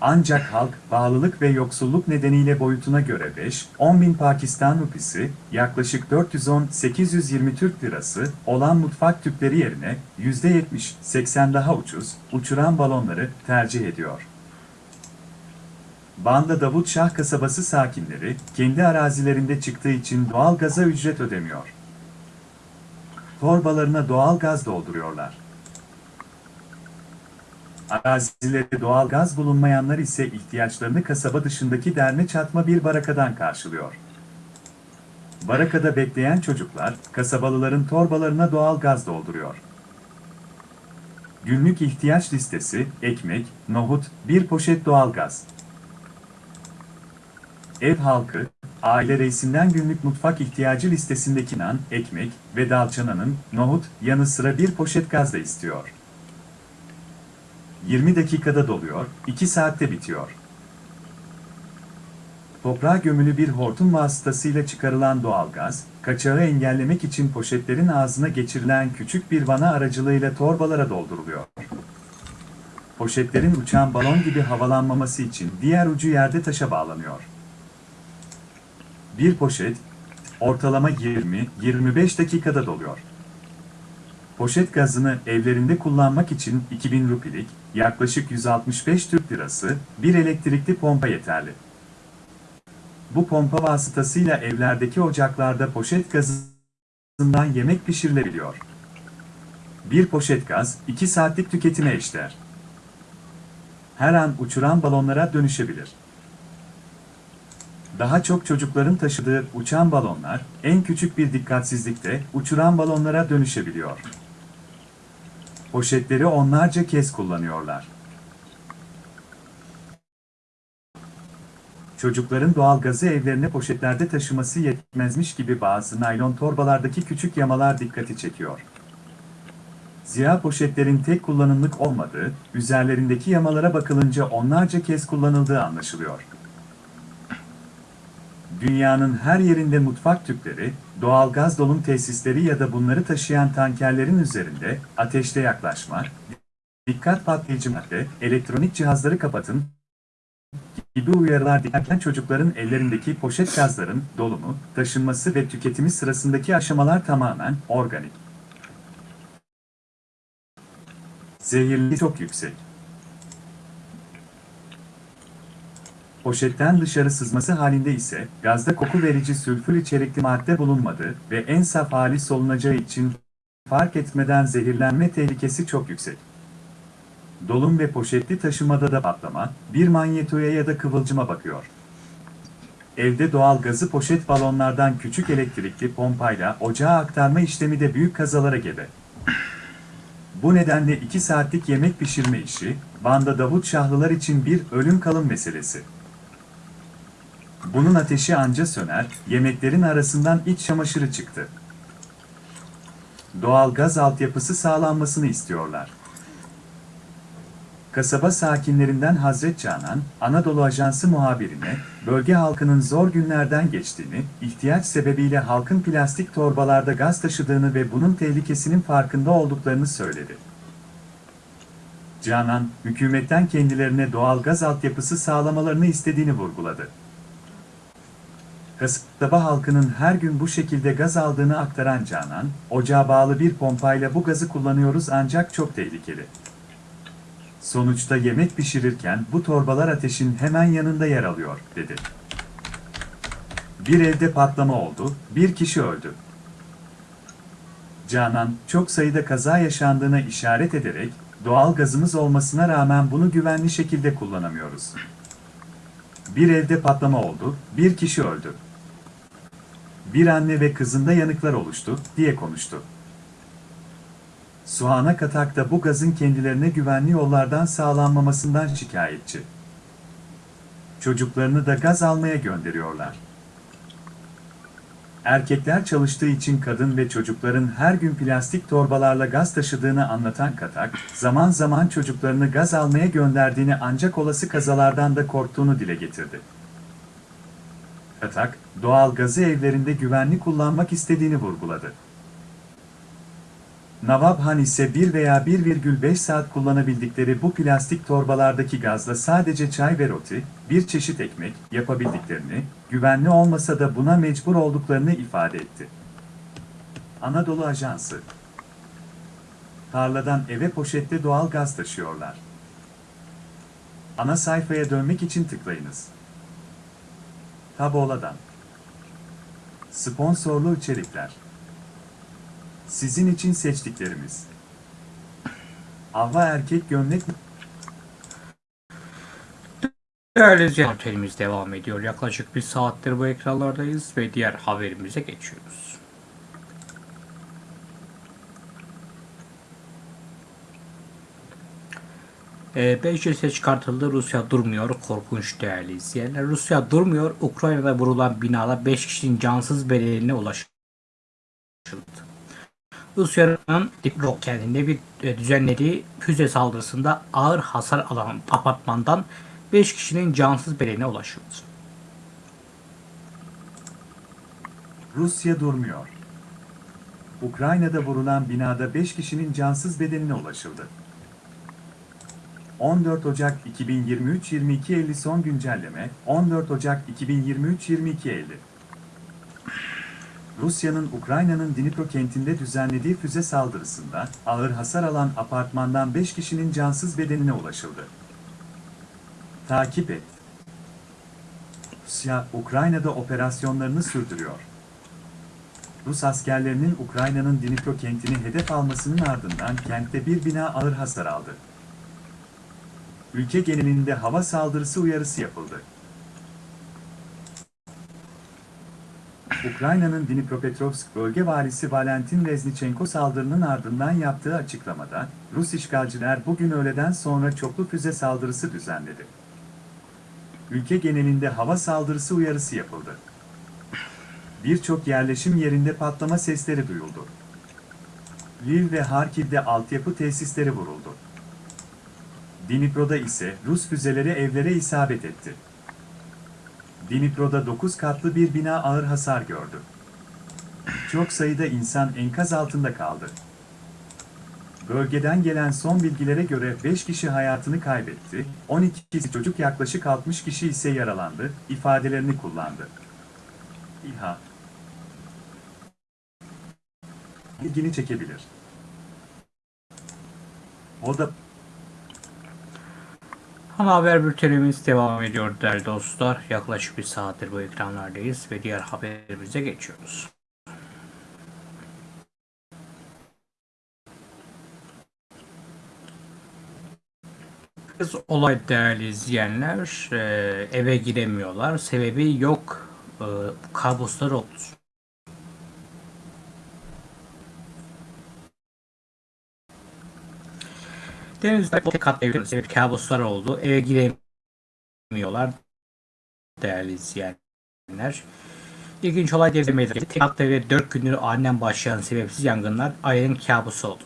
Ancak halk, bağlılık ve yoksulluk nedeniyle boyutuna göre 5-10 bin Pakistan rupisi, yaklaşık 410-820 Türk lirası olan mutfak tüpleri yerine %70-80 daha ucuz, uçuran balonları tercih ediyor. Banda Davut Şah kasabası sakinleri, kendi arazilerinde çıktığı için doğal gaza ücret ödemiyor. torbalarına doğal gaz dolduruyorlar. Arazileri doğal gaz bulunmayanlar ise ihtiyaçlarını kasaba dışındaki derme çatma bir barakadan karşılıyor. Barakada bekleyen çocuklar, kasabalıların torbalarına doğal gaz dolduruyor. Günlük ihtiyaç listesi, ekmek, nohut, bir poşet doğalgaz. Ev halkı, aile reisinden günlük mutfak ihtiyacı listesindeki nan, ekmek ve dalçananın, nohut, yanı sıra bir poşet gaz da istiyor. 20 dakikada doluyor, 2 saatte bitiyor. Toprağa gömülü bir hortum vasıtasıyla çıkarılan doğalgaz, kaçağı engellemek için poşetlerin ağzına geçirilen küçük bir vana aracılığıyla torbalara dolduruluyor. Poşetlerin uçan balon gibi havalanmaması için diğer ucu yerde taşa bağlanıyor. Bir poşet, ortalama 20-25 dakikada doluyor. Poşet gazını evlerinde kullanmak için 2000 rupilik, yaklaşık 165 Türk lirası, bir elektrikli pompa yeterli. Bu pompa vasıtasıyla evlerdeki ocaklarda poşet gazından yemek pişirilebiliyor. Bir poşet gaz, 2 saatlik tüketime eşdeğer. Her an uçuran balonlara dönüşebilir. Daha çok çocukların taşıdığı uçan balonlar, en küçük bir dikkatsizlikte uçuran balonlara dönüşebiliyor. Poşetleri onlarca kez kullanıyorlar. Çocukların doğal gazı evlerine poşetlerde taşıması yetmezmiş gibi bazı naylon torbalardaki küçük yamalar dikkati çekiyor. Zira poşetlerin tek kullanımlık olmadığı, üzerlerindeki yamalara bakılınca onlarca kez kullanıldığı anlaşılıyor. Dünyanın her yerinde mutfak tüpleri, doğal gaz dolum tesisleri ya da bunları taşıyan tankerlerin üzerinde ateşte yaklaşma, dikkat patlayıcı madde, elektronik cihazları kapatın, gibi uyarılar dikkatlen çocukların ellerindeki poşet gazların dolumu, taşınması ve tüketimi sırasındaki aşamalar tamamen organik. Zehirli çok yüksek. Poşetten dışarı sızması halinde ise gazda koku verici sülfür içerikli madde bulunmadığı ve en saf hali solunacağı için fark etmeden zehirlenme tehlikesi çok yüksek. Dolum ve poşetli taşımada da patlama, bir manyetoya ya da kıvılcıma bakıyor. Evde doğal gazı poşet balonlardan küçük elektrikli pompayla ocağa aktarma işlemi de büyük kazalara gebe. Bu nedenle 2 saatlik yemek pişirme işi, Van'da Davut Şahlılar için bir ölüm kalım meselesi. Bunun ateşi anca söner, yemeklerin arasından iç çamaşırı çıktı. Doğal gaz altyapısı sağlanmasını istiyorlar. Kasaba sakinlerinden Hazret Canan, Anadolu Ajansı muhabirine, bölge halkının zor günlerden geçtiğini, ihtiyaç sebebiyle halkın plastik torbalarda gaz taşıdığını ve bunun tehlikesinin farkında olduklarını söyledi. Canan, hükümetten kendilerine doğal gaz altyapısı sağlamalarını istediğini vurguladı. Kasaba halkının her gün bu şekilde gaz aldığını aktaran Canan, ocağa bağlı bir pompayla bu gazı kullanıyoruz ancak çok tehlikeli. Sonuçta yemek pişirirken bu torbalar ateşin hemen yanında yer alıyor, dedi. Bir evde patlama oldu, bir kişi öldü. Canan, çok sayıda kaza yaşandığına işaret ederek, doğal gazımız olmasına rağmen bunu güvenli şekilde kullanamıyoruz. Bir evde patlama oldu, bir kişi öldü. Bir anne ve kızında yanıklar oluştu, diye konuştu. Suhana Katak da bu gazın kendilerine güvenli yollardan sağlanmamasından şikayetçi. Çocuklarını da gaz almaya gönderiyorlar. Erkekler çalıştığı için kadın ve çocukların her gün plastik torbalarla gaz taşıdığını anlatan Katak, zaman zaman çocuklarını gaz almaya gönderdiğini ancak olası kazalardan da korktuğunu dile getirdi. Katak, doğal gazı evlerinde güvenli kullanmak istediğini vurguladı. Navabhan ise 1 veya 1,5 saat kullanabildikleri bu plastik torbalardaki gazla sadece çay ve roti, bir çeşit ekmek yapabildiklerini, güvenli olmasa da buna mecbur olduklarını ifade etti. Anadolu Ajansı Tarladan eve poşette doğal gaz taşıyorlar. Ana sayfaya dönmek için tıklayınız. Taboladan Sponsorlu içerikler Sizin için seçtiklerimiz. Ava erkek gömlek Değerli otelimiz devam ediyor. Yaklaşık bir saattir bu ekranlardayız ve diğer haberimize geçiyoruz. Ee, Meclise çıkartıldı. Rusya durmuyor. Korkunç değerli izleyenler. Rusya durmuyor. Ukrayna'da vurulan binada 5 kişinin cansız bedeline ulaşıldı. Rusya'nın Dnipro kentinde bir e, düzenlediği füze saldırısında ağır hasar alan apartmandan 5 kişinin cansız bedeline ulaşıldı. Rusya durmuyor. Ukrayna'da vurulan binada 5 kişinin cansız bedenine ulaşıldı. 14 Ocak 2023-22.50 son güncelleme 14 Ocak 2023-22.50 Rusya'nın Ukrayna'nın Dnipro kentinde düzenlediği füze saldırısında ağır hasar alan apartmandan 5 kişinin cansız bedenine ulaşıldı. Takip et. Rusya, Ukrayna'da operasyonlarını sürdürüyor. Rus askerlerinin Ukrayna'nın Dnipro kentini hedef almasının ardından kentte bir bina ağır hasar aldı. Ülke genelinde hava saldırısı uyarısı yapıldı. Ukrayna'nın Dnipropetrovsk bölge valisi Valentin Reznichenko saldırının ardından yaptığı açıklamada, Rus işgalciler bugün öğleden sonra çoklu füze saldırısı düzenledi. Ülke genelinde hava saldırısı uyarısı yapıldı. Birçok yerleşim yerinde patlama sesleri duyuldu. Lviv ve Harkiv'de altyapı tesisleri vuruldu. Dnipro'da ise Rus füzeleri evlere isabet etti. Dnipro'da 9 katlı bir bina ağır hasar gördü. Çok sayıda insan enkaz altında kaldı. Bölgeden gelen son bilgilere göre 5 kişi hayatını kaybetti, 12 kişi çocuk yaklaşık 60 kişi ise yaralandı, ifadelerini kullandı. İHA ilgini çekebilir. O da Ana haber bültenimiz devam ediyor değerli dostlar. Yaklaşık bir saattir bu ekranlardayız ve diğer haberimize geçiyoruz. Kız olay değerli izleyenler e, eve giremiyorlar. Sebebi yok. E, kabuslar Denizde tek katlı evlerinde bir kabuslar oldu. Eve giremiyorlar. Değerli izleyenler. İlginç olay denizde meydana. Tek katlı evde 4 gündür aniden başlayan sebepsiz yangınlar ailenin kabusu oldu.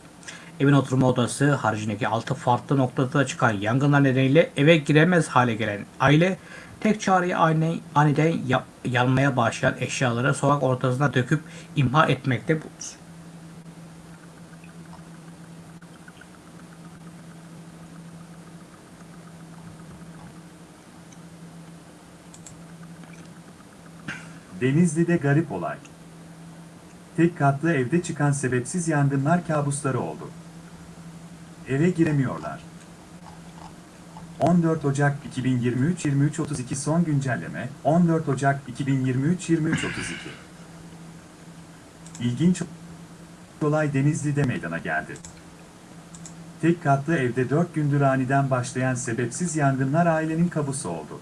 Evin oturma odası haricindeki 6 farklı noktada çıkan yangınlar nedeniyle eve giremez hale gelen aile tek çareyi aniden, aniden ya- yanmaya başlayan eşyaları sokak ortasına döküp imha etmekte buldu. Denizli'de garip olay. Tek katlı evde çıkan sebepsiz yangınlar kabusları oldu. Eve giremiyorlar. 14 Ocak 2023-23.32 son güncelleme 14 Ocak 2023-23.32 İlginç olay Denizli'de meydana geldi. Tek katlı evde 4 gündür aniden başlayan sebepsiz yangınlar ailenin kabusu oldu.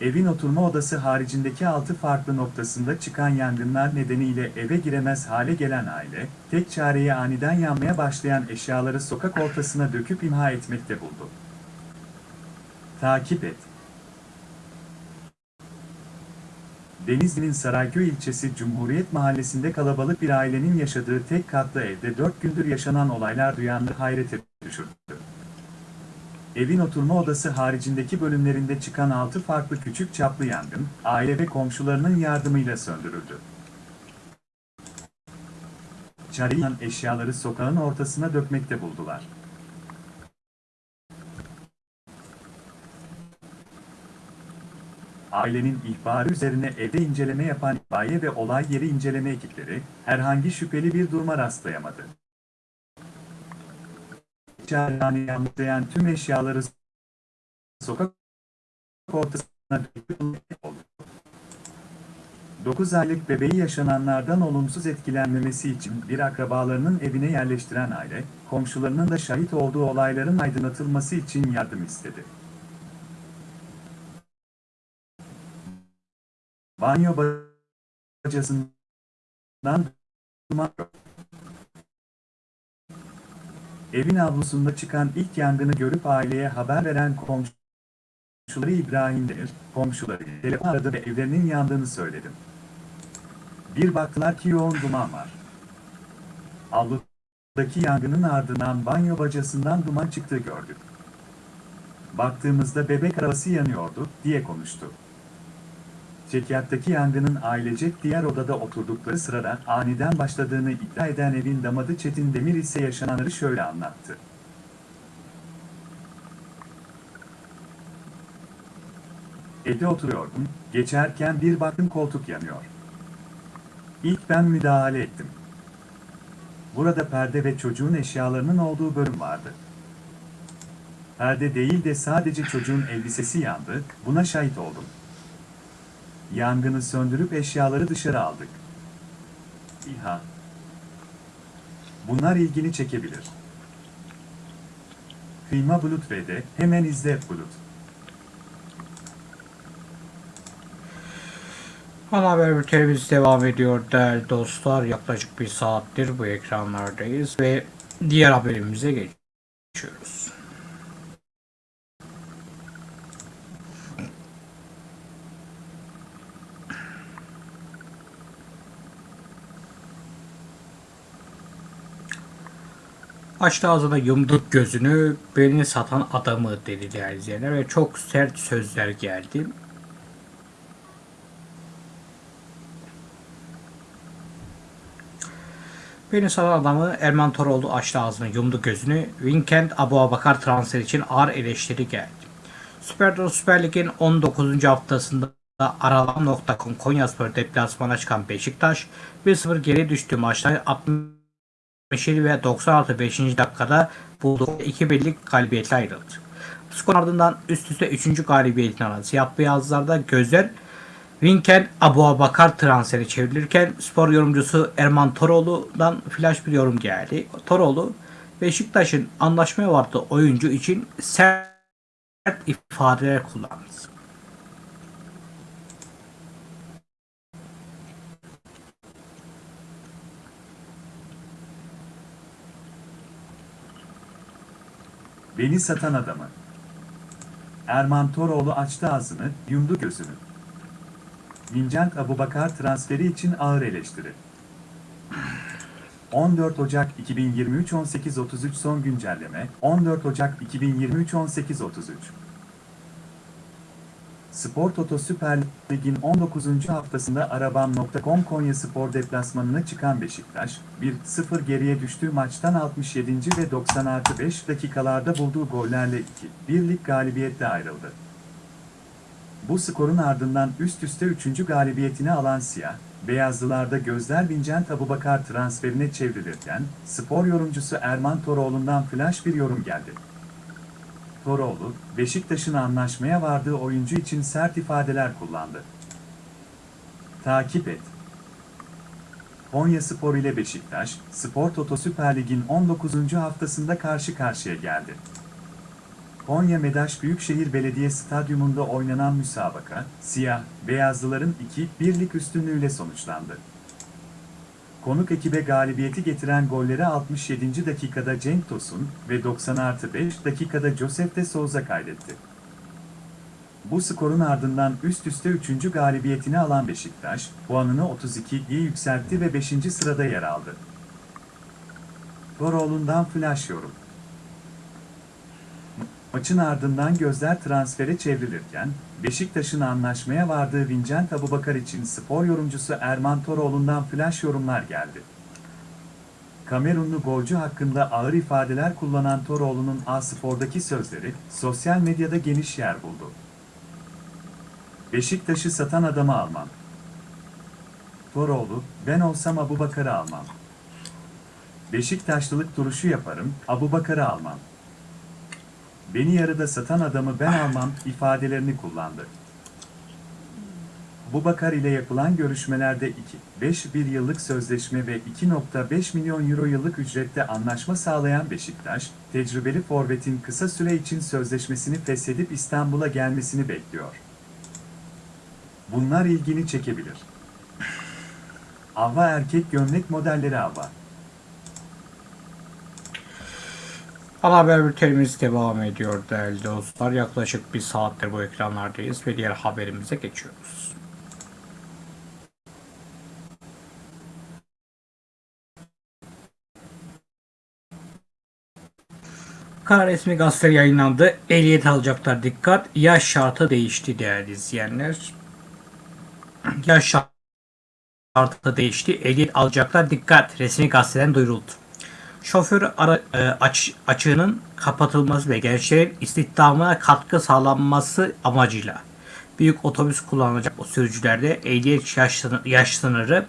Evin oturma odası haricindeki 6 farklı noktasında çıkan yangınlar nedeniyle eve giremez hale gelen aile, tek çareyi aniden yanmaya başlayan eşyaları sokak ortasına döküp imha etmekte buldu. Takip et. Denizli'nin Sarayköy ilçesi Cumhuriyet Mahallesi'nde kalabalık bir ailenin yaşadığı tek katlı evde 4 gündür yaşanan olaylar duyanları hayrete düşürdü. Evin oturma odası haricindeki bölümlerinde çıkan 6 farklı küçük çaplı yangın, aile ve komşularının yardımıyla söndürüldü. Çarıyan eşyaları sokağın ortasına dökmekte buldular. Ailenin ihbarı üzerine evde inceleme yapan itfaiye ve olay yeri inceleme ekipleri, herhangi şüpheli bir duruma rastlayamadı. Çarıyanı yanlayan tüm eşyaları sokak ortasına oldu. 9 aylık bebeği yaşananlardan olumsuz etkilenmemesi için bir akrabalarının evine yerleştiren aile, komşularının da şahit olduğu olayların aydınlatılması için yardım istedi. Banyo bacasından duman. Evin avlusunda çıkan ilk yangını görüp aileye haber veren komşuları İbrahim Demir, komşuları telefon aradı ve evlerinin yandığını söyledim. Bir baktılar ki yoğun duman var. Avludaki yangının ardından banyo bacasından duman çıktığı gördük. Baktığımızda bebek arabası yanıyordu, diye konuştu. Çekyattaki yangının ailecek diğer odada oturdukları sırada aniden başladığını iddia eden evin damadı Çetin Demir ise yaşananları şöyle anlattı. Evde oturuyordum, geçerken bir baktım koltuk yanıyor. İlk ben müdahale ettim. Burada perde ve çocuğun eşyalarının olduğu bölüm vardı. Perde değil de sadece çocuğun elbisesi yandı, buna şahit oldum. Yangını söndürüp eşyaları dışarı aldık. İHA. Bunlar ilgini çekebilir. Kıyma Bulut ve de hemen izle Bulut. Ana haber bültenimiz devam ediyor değerli dostlar. Yaklaşık bir saattir bu ekranlardayız ve diğer haberimize geçiyoruz. Açtı ağzına yumduk gözünü beni satan adamı dedi değerli izleyenler ve çok sert sözler geldi. Beni saran adamı Erman Toroğlu açtı ağzını yumdu gözünü. Vincent Abu Abakar transfer için ağır eleştiri geldi. Süper, Süper Lig'in 19. haftasında Aralan.com Konyaspor deplasmana çıkan Beşiktaş 1-0 geri düştüğü maçta 67 ve 96 5. dakikada bulduğu 2 birlik galibiyetle ayrıldı. Skor ardından üst üste 3. galibiyetini alan siyah beyazlarda gözler Winken Abu Abakar transferi çevrilirken spor yorumcusu Erman Toroğlu'dan flash bir yorum geldi. Toroğlu Beşiktaş'ın anlaşmaya vardığı oyuncu için sert ifadeler kullandı. Beni satan adamı. Erman Toroğlu açtı ağzını, yumdu gözünü. Vincent Abubakar transferi için ağır eleştiri. 14 Ocak 2023 18.33 son güncelleme 14 Ocak 2023 18.33 Spor Toto Süper Lig'in 19. haftasında Arabam.com Konya Spor deplasmanına çıkan Beşiktaş, 1-0 geriye düştüğü maçtan 67. ve 90 artı 5 dakikalarda bulduğu gollerle 2-1'lik galibiyetle ayrıldı. Bu skorun ardından üst üste 3. galibiyetini alan Siyah, Beyazlılarda gözler Vincent Abubakar transferine çevrilirken, spor yorumcusu Erman Toroğlu'ndan flash bir yorum geldi. Toroğlu, Beşiktaş'ın anlaşmaya vardığı oyuncu için sert ifadeler kullandı. Takip et. Konya Spor ile Beşiktaş, Spor Toto Süper Lig'in 19. haftasında karşı karşıya geldi. Konya Medaş Büyükşehir Belediye Stadyumunda oynanan müsabaka, siyah, beyazlıların 2-1'lik üstünlüğüyle sonuçlandı. Konuk ekibe galibiyeti getiren golleri 67. dakikada Cenk Tosun ve 90 artı 5 dakikada Josef de Souza kaydetti. Bu skorun ardından üst üste 3. galibiyetini alan Beşiktaş, puanını 32'ye yükseltti ve 5. sırada yer aldı. Toroğlu'ndan flash yorum. Maçın ardından gözler transfere çevrilirken, Beşiktaş'ın anlaşmaya vardığı Vincent Abubakar için spor yorumcusu Erman Toroğlu'ndan flash yorumlar geldi. Kamerunlu golcü hakkında ağır ifadeler kullanan Toroğlu'nun A-Spor'daki sözleri sosyal medyada geniş yer buldu. Beşiktaş'ı satan adamı almam. Toroğlu, ben olsam Abubakar'ı almam. Beşiktaşlılık duruşu yaparım, Abubakar'ı almam. Beni yarıda satan adamı ben almam ifadelerini kullandı. Bubakar ile yapılan görüşmelerde 2-5 bir yıllık sözleşme ve 2.5 milyon euro yıllık ücrette anlaşma sağlayan Beşiktaş, tecrübeli forvetin kısa süre için sözleşmesini feshedip İstanbul'a gelmesini bekliyor. Bunlar ilgini çekebilir. Ava erkek gömlek modelleri Ava. Ana haber bültenimiz devam ediyor değerli dostlar. Yaklaşık bir saattir bu ekranlardayız ve diğer haberimize geçiyoruz. Karar resmi gazete yayınlandı. Ehliyet alacaklar dikkat. Yaş şartı değişti değerli izleyenler. Yaş şartı değişti. Ehliyet alacaklar dikkat. Resmi gazeteden duyuruldu. Şoför ara, e, aç, açığının kapatılması ve gençlerin istihdamına katkı sağlanması amacıyla büyük otobüs kullanacak o sürücülerde ehliyet yaş, sınır- yaş sınırı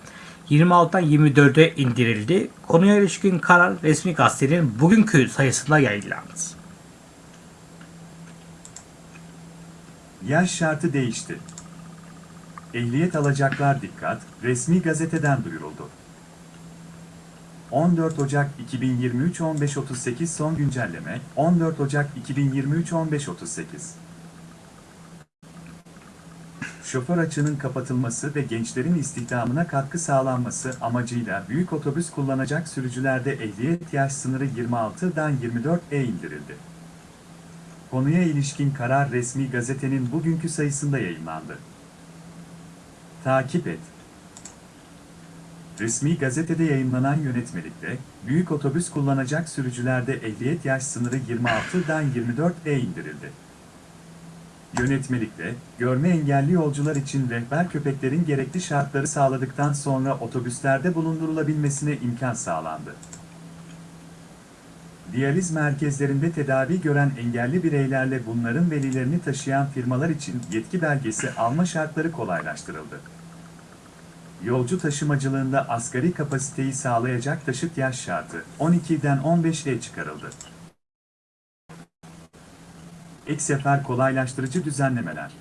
26'dan 24'e indirildi. Konuya ilişkin karar resmi gazetenin bugünkü sayısında yayınlandı. Yaş şartı değişti. Ehliyet alacaklar dikkat, resmi gazeteden duyuruldu. 14 Ocak 2023 15.38 son güncelleme 14 Ocak 2023 15.38 Şoför açığının kapatılması ve gençlerin istihdamına katkı sağlanması amacıyla büyük otobüs kullanacak sürücülerde ehliyet yaş sınırı 26'dan 24'e indirildi. Konuya ilişkin karar resmi gazetenin bugünkü sayısında yayınlandı. Takip et. Resmi gazetede yayınlanan yönetmelikte, büyük otobüs kullanacak sürücülerde ehliyet yaş sınırı 26'dan 24'e indirildi. Yönetmelikte, görme engelli yolcular için rehber köpeklerin gerekli şartları sağladıktan sonra otobüslerde bulundurulabilmesine imkan sağlandı. Diyaliz merkezlerinde tedavi gören engelli bireylerle bunların velilerini taşıyan firmalar için yetki belgesi alma şartları kolaylaştırıldı. Yolcu taşımacılığında asgari kapasiteyi sağlayacak taşıt yaş şartı 12'den 15'e çıkarıldı. Ek sefer kolaylaştırıcı düzenlemeler.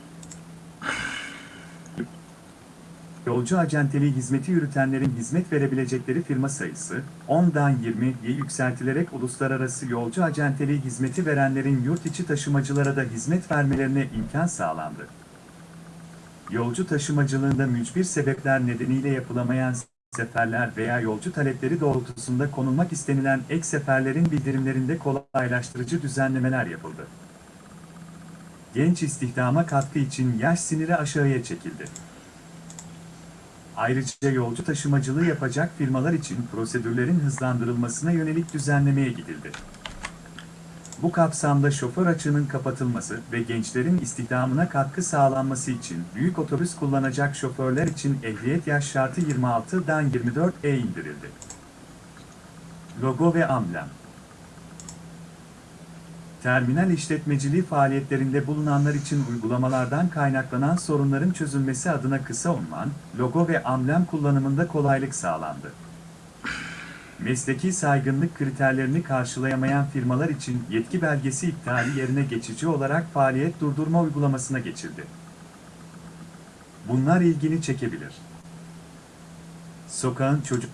Yolcu acenteliği hizmeti yürütenlerin hizmet verebilecekleri firma sayısı 10'dan 20'ye yükseltilerek uluslararası yolcu acenteliği hizmeti verenlerin yurt içi taşımacılara da hizmet vermelerine imkan sağlandı. Yolcu taşımacılığında mücbir sebepler nedeniyle yapılamayan seferler veya yolcu talepleri doğrultusunda konulmak istenilen ek seferlerin bildirimlerinde kolaylaştırıcı düzenlemeler yapıldı. Genç istihdama katkı için yaş siniri aşağıya çekildi. Ayrıca yolcu taşımacılığı yapacak firmalar için prosedürlerin hızlandırılmasına yönelik düzenlemeye gidildi. Bu kapsamda şoför açığının kapatılması ve gençlerin istihdamına katkı sağlanması için büyük otobüs kullanacak şoförler için ehliyet yaş şartı 26'dan 24'e indirildi. Logo ve amblem Terminal işletmeciliği faaliyetlerinde bulunanlar için uygulamalardan kaynaklanan sorunların çözülmesi adına kısa unvan, logo ve amblem kullanımında kolaylık sağlandı. Mesleki saygınlık kriterlerini karşılayamayan firmalar için yetki belgesi iptali yerine geçici olarak faaliyet durdurma uygulamasına geçildi. Bunlar ilgini çekebilir. Sokağın çocuk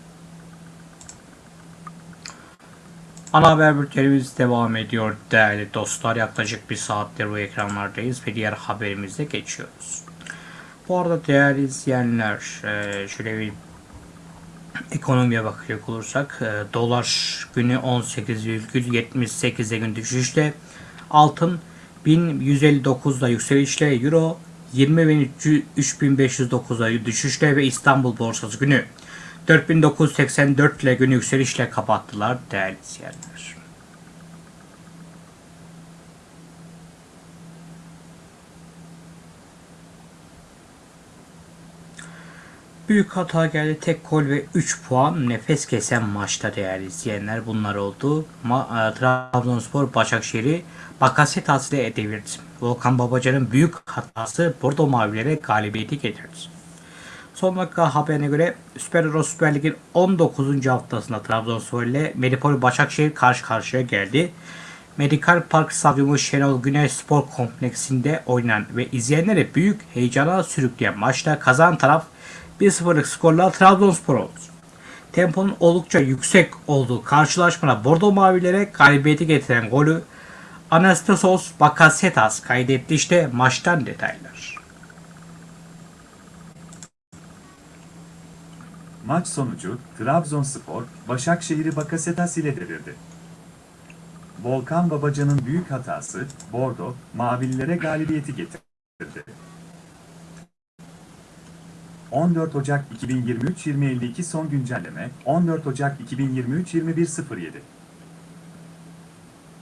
Ana haber bültenimiz devam ediyor değerli dostlar. Yaklaşık bir saattir bu ekranlardayız ve diğer haberimize geçiyoruz. Bu arada değerli izleyenler e, şöyle bir ekonomiye bakacak olursak e, dolar günü 18,78'e gün düşüşle altın 1159'da yükselişle euro 20.3509'a düşüşle ve İstanbul borsası günü 4984 ile günü yükselişle kapattılar değerli izleyenler. Büyük hata geldi. Tek gol ve 3 puan nefes kesen maçta değerli izleyenler bunlar oldu. Ma e, Trabzonspor Başakşehir'i Bakasetas ile devirdi. Volkan Babacan'ın büyük hatası Bordo Mavilere galibiyeti getirdi. Son dakika haberine göre Süper Euro Süper Lig'in 19. haftasında Trabzonspor ile Medipol Başakşehir karşı karşıya geldi. Medikal Park Stadyumu Şenol Güneş Spor Kompleksinde oynanan ve izleyenleri büyük heyecana sürükleyen maçta kazanan taraf 1-0'lık skorla Trabzonspor oldu. Temponun oldukça yüksek olduğu karşılaşmada Bordo Mavilere galibiyeti getiren golü Anastasios Bakasetas kaydetti işte maçtan detaylar. Maç sonucu Trabzonspor, Başakşehir'i Bakasetas ile devirdi. Volkan Babacan'ın büyük hatası, Bordo, Mavililere galibiyeti getirdi. 14 Ocak 2023-2052 son güncelleme, 14 Ocak 2023-2107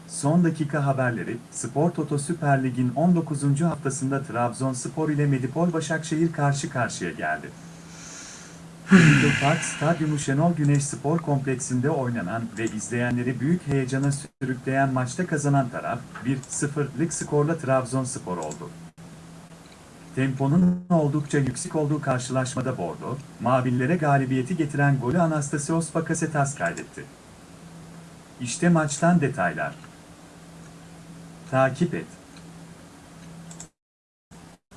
Son dakika haberleri, Spor Toto Süper Lig'in 19. haftasında Trabzonspor ile Medipol Başakşehir karşı karşıya geldi. Lidl Park Stadyumu Şenol Güneş Spor Kompleksinde oynanan ve izleyenleri büyük heyecana sürükleyen maçta kazanan taraf 1-0'lık skorla Trabzonspor oldu. Temponun oldukça yüksek olduğu karşılaşmada Bordo, Mavillere galibiyeti getiren golü Anastasios Bakasetas kaydetti. İşte maçtan detaylar. Takip et.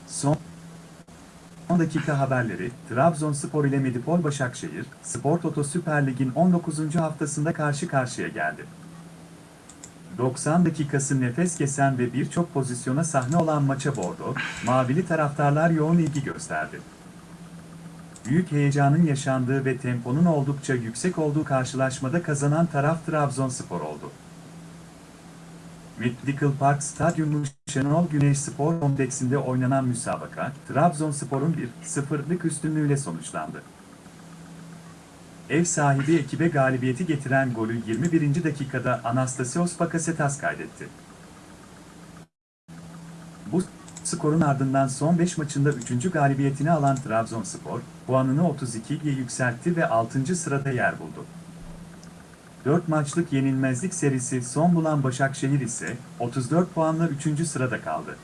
Son 10 dakika haberleri, Trabzonspor ile Medipol Başakşehir, Spor Toto Süper Lig'in 19. haftasında karşı karşıya geldi. 90 dakikası nefes kesen ve birçok pozisyona sahne olan maça Bordo, Mavili taraftarlar yoğun ilgi gösterdi. Büyük heyecanın yaşandığı ve temponun oldukça yüksek olduğu karşılaşmada kazanan taraf Trabzonspor oldu. Medical Park Stadyumu Şenol Güneş Spor Kompleksinde oynanan müsabaka, Trabzonspor'un 1-0'lık üstünlüğüyle sonuçlandı. Ev sahibi ekibe galibiyeti getiren golü 21. dakikada Anastasios Bakasetas kaydetti. Bu skorun ardından son 5 maçında 3. galibiyetini alan Trabzonspor, puanını 32'ye yükseltti ve 6. sırada yer buldu. 4 maçlık yenilmezlik serisi son bulan Başakşehir ise 34 puanla 3. sırada kaldı.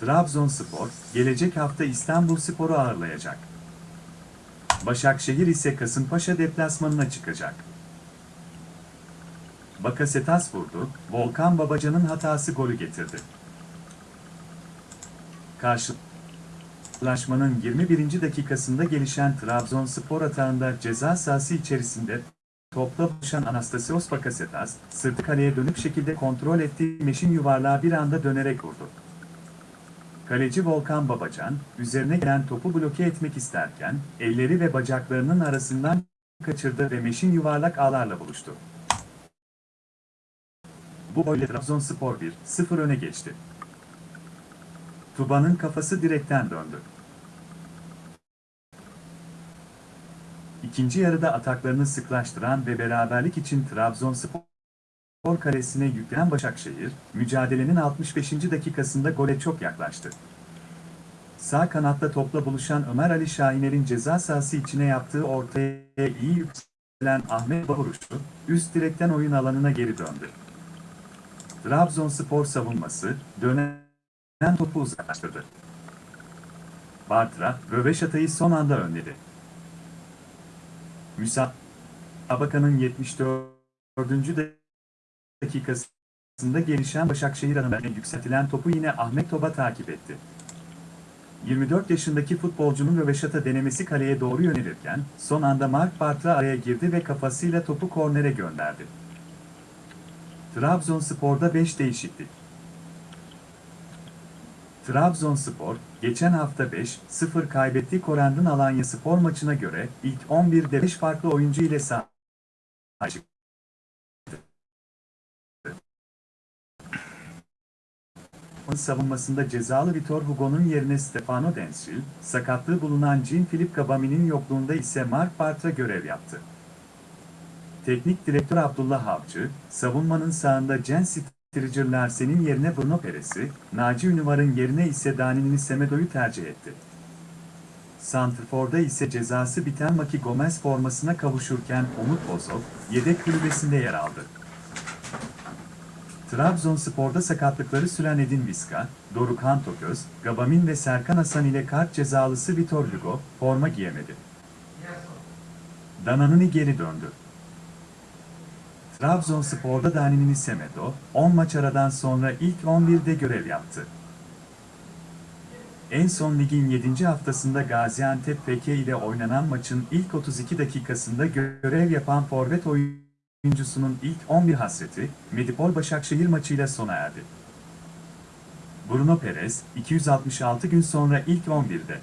Trabzonspor, gelecek hafta İstanbul Spor'u ağırlayacak. Başakşehir ise Kasımpaşa deplasmanına çıkacak. Bakasetas vurdu, Volkan Babacan'ın hatası golü getirdi. Karşılaşmanın 21. dakikasında gelişen Trabzonspor atağında ceza sahası içerisinde Topla buluşan Anastasios Bakasetas, sırtı kaleye dönük şekilde kontrol ettiği meşin yuvarlağı bir anda dönerek vurdu. Kaleci Volkan Babacan, üzerine gelen topu bloke etmek isterken, elleri ve bacaklarının arasından kaçırdı ve meşin yuvarlak ağlarla buluştu. Bu golle Trabzonspor 1-0 öne geçti. Tuba'nın kafası direkten döndü. İkinci yarıda ataklarını sıklaştıran ve beraberlik için Trabzonspor kalesine yüklenen Başakşehir, mücadelenin 65. dakikasında gole çok yaklaştı. Sağ kanatta topla buluşan Ömer Ali Şahiner'in ceza sahası içine yaptığı ortaya iyi yükselen Ahmet Bahuruşlu, üst direkten oyun alanına geri döndü. Trabzonspor savunması, dönen topu uzaklaştırdı. Bartra, Röveşata'yı son anda önledi. Müsabakanın 74. dakikasında gelişen Başakşehir adına yükseltilen topu yine Ahmet Toba takip etti. 24 yaşındaki futbolcunun röveşata denemesi kaleye doğru yönelirken, son anda Mark Bartra araya girdi ve kafasıyla topu kornere gönderdi. Trabzonspor'da 5 değişiklik. Trabzonspor, geçen hafta 5-0 kaybettiği Korendon Alanya Spor maçına göre ilk 11'de 5 farklı oyuncu ile sahaya çıktı. Savunmasında cezalı Vitor Hugo'nun yerine Stefano Densil, sakatlığı bulunan Jean-Philippe Gabami'nin yokluğunda ise Mark Bartra görev yaptı. Teknik direktör Abdullah Avcı, savunmanın sağında Jens Striger Larsen'in yerine Bruno Peres'i, Naci Ünüvar'ın yerine ise Dani'nin Semedo'yu tercih etti. Santrfor'da ise cezası biten Maki Gomez formasına kavuşurken Umut Bozok, yedek kulübesinde yer aldı. Trabzonspor'da sakatlıkları süren Edin Viska, Dorukhan Toköz, Gabamin ve Serkan Hasan ile kart cezalısı Vitor Hugo, forma giyemedi. Dananini geri döndü. Trabzonspor'da Danini Semedo, 10 maç aradan sonra ilk 11'de görev yaptı. En son ligin 7. haftasında Gaziantep FK ile oynanan maçın ilk 32 dakikasında görev yapan forvet oyuncusunun ilk 11 hasreti, Medipol Başakşehir maçıyla sona erdi. Bruno Perez, 266 gün sonra ilk 11'de.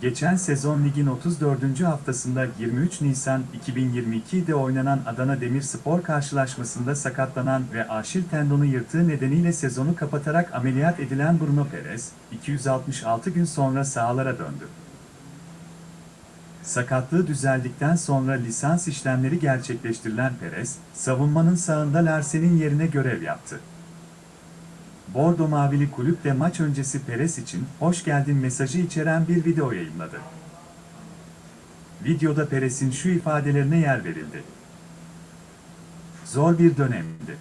Geçen sezon ligin 34. haftasında 23 Nisan 2022'de oynanan Adana Demirspor karşılaşmasında sakatlanan ve Aşil tendonu yırtığı nedeniyle sezonu kapatarak ameliyat edilen Bruno Perez, 266 gün sonra sahalara döndü. Sakatlığı düzeldikten sonra lisans işlemleri gerçekleştirilen Perez, savunmanın sağında Larsen'in yerine görev yaptı. Bordo Mavili kulüp de maç öncesi Perez için hoş geldin mesajı içeren bir video yayınladı. Videoda Perez'in şu ifadelerine yer verildi. Zor bir dönemdi.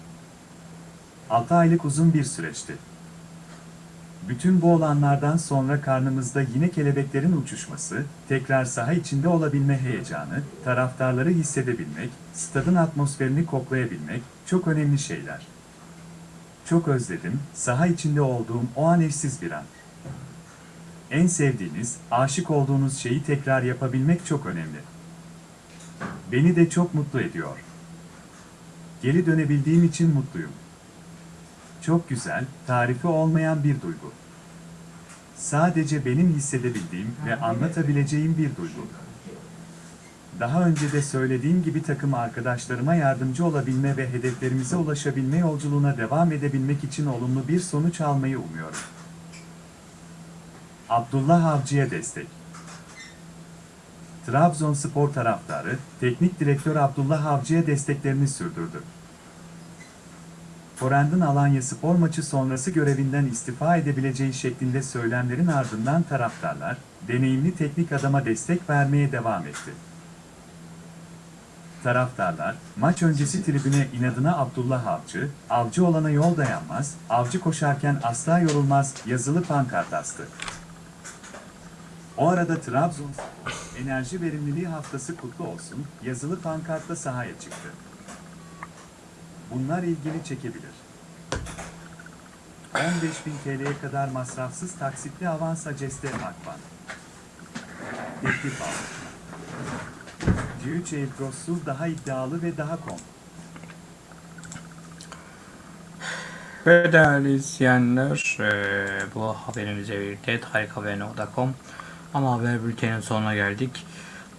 6 aylık uzun bir süreçti. Bütün bu olanlardan sonra karnımızda yine kelebeklerin uçuşması, tekrar saha içinde olabilme heyecanı, taraftarları hissedebilmek, stadın atmosferini koklayabilmek çok önemli şeyler. Çok özledim, saha içinde olduğum o an eşsiz bir an. En sevdiğiniz, aşık olduğunuz şeyi tekrar yapabilmek çok önemli. Beni de çok mutlu ediyor. Geri dönebildiğim için mutluyum. Çok güzel, tarifi olmayan bir duygu. Sadece benim hissedebildiğim ve anlatabileceğim bir duygu. Daha önce de söylediğim gibi takım arkadaşlarıma yardımcı olabilme ve hedeflerimize ulaşabilme yolculuğuna devam edebilmek için olumlu bir sonuç almayı umuyorum. Abdullah Avcı'ya destek. Trabzonspor taraftarı, teknik direktör Abdullah Avcı'ya desteklerini sürdürdü. Forend'in Alanya spor maçı sonrası görevinden istifa edebileceği şeklinde söylemlerin ardından taraftarlar, deneyimli teknik adama destek vermeye devam etti. Taraftarlar, maç öncesi tribüne inadına Abdullah Avcı, avcı olana yol dayanmaz, avcı koşarken asla yorulmaz yazılı pankart astı. O arada Trabzon enerji verimliliği haftası kutlu olsun yazılı pankartla sahaya çıktı. Bunlar ilgini çekebilir. 15.000 TL'ye kadar masrafsız taksitli avans aceste makban. Teklif al. C3 Elbros'u daha iddialı ve daha kom. Ve değerli izleyenler, eee, bu haberimize birlikte tarikhaber.com ama haber bültenin sonuna geldik.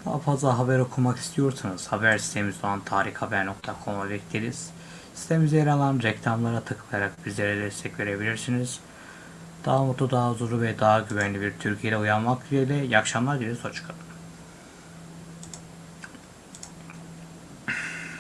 Daha fazla haber okumak istiyorsanız haber sitemiz olan tarikhaber.com'a bekleriz. Sitemizde yer alan reklamlara tıklayarak bizlere destek verebilirsiniz. Daha mutlu, daha huzurlu ve daha güvenli bir Türkiye'de uyanmak dileğiyle iyi akşamlar dileriz. Hoşçakalın.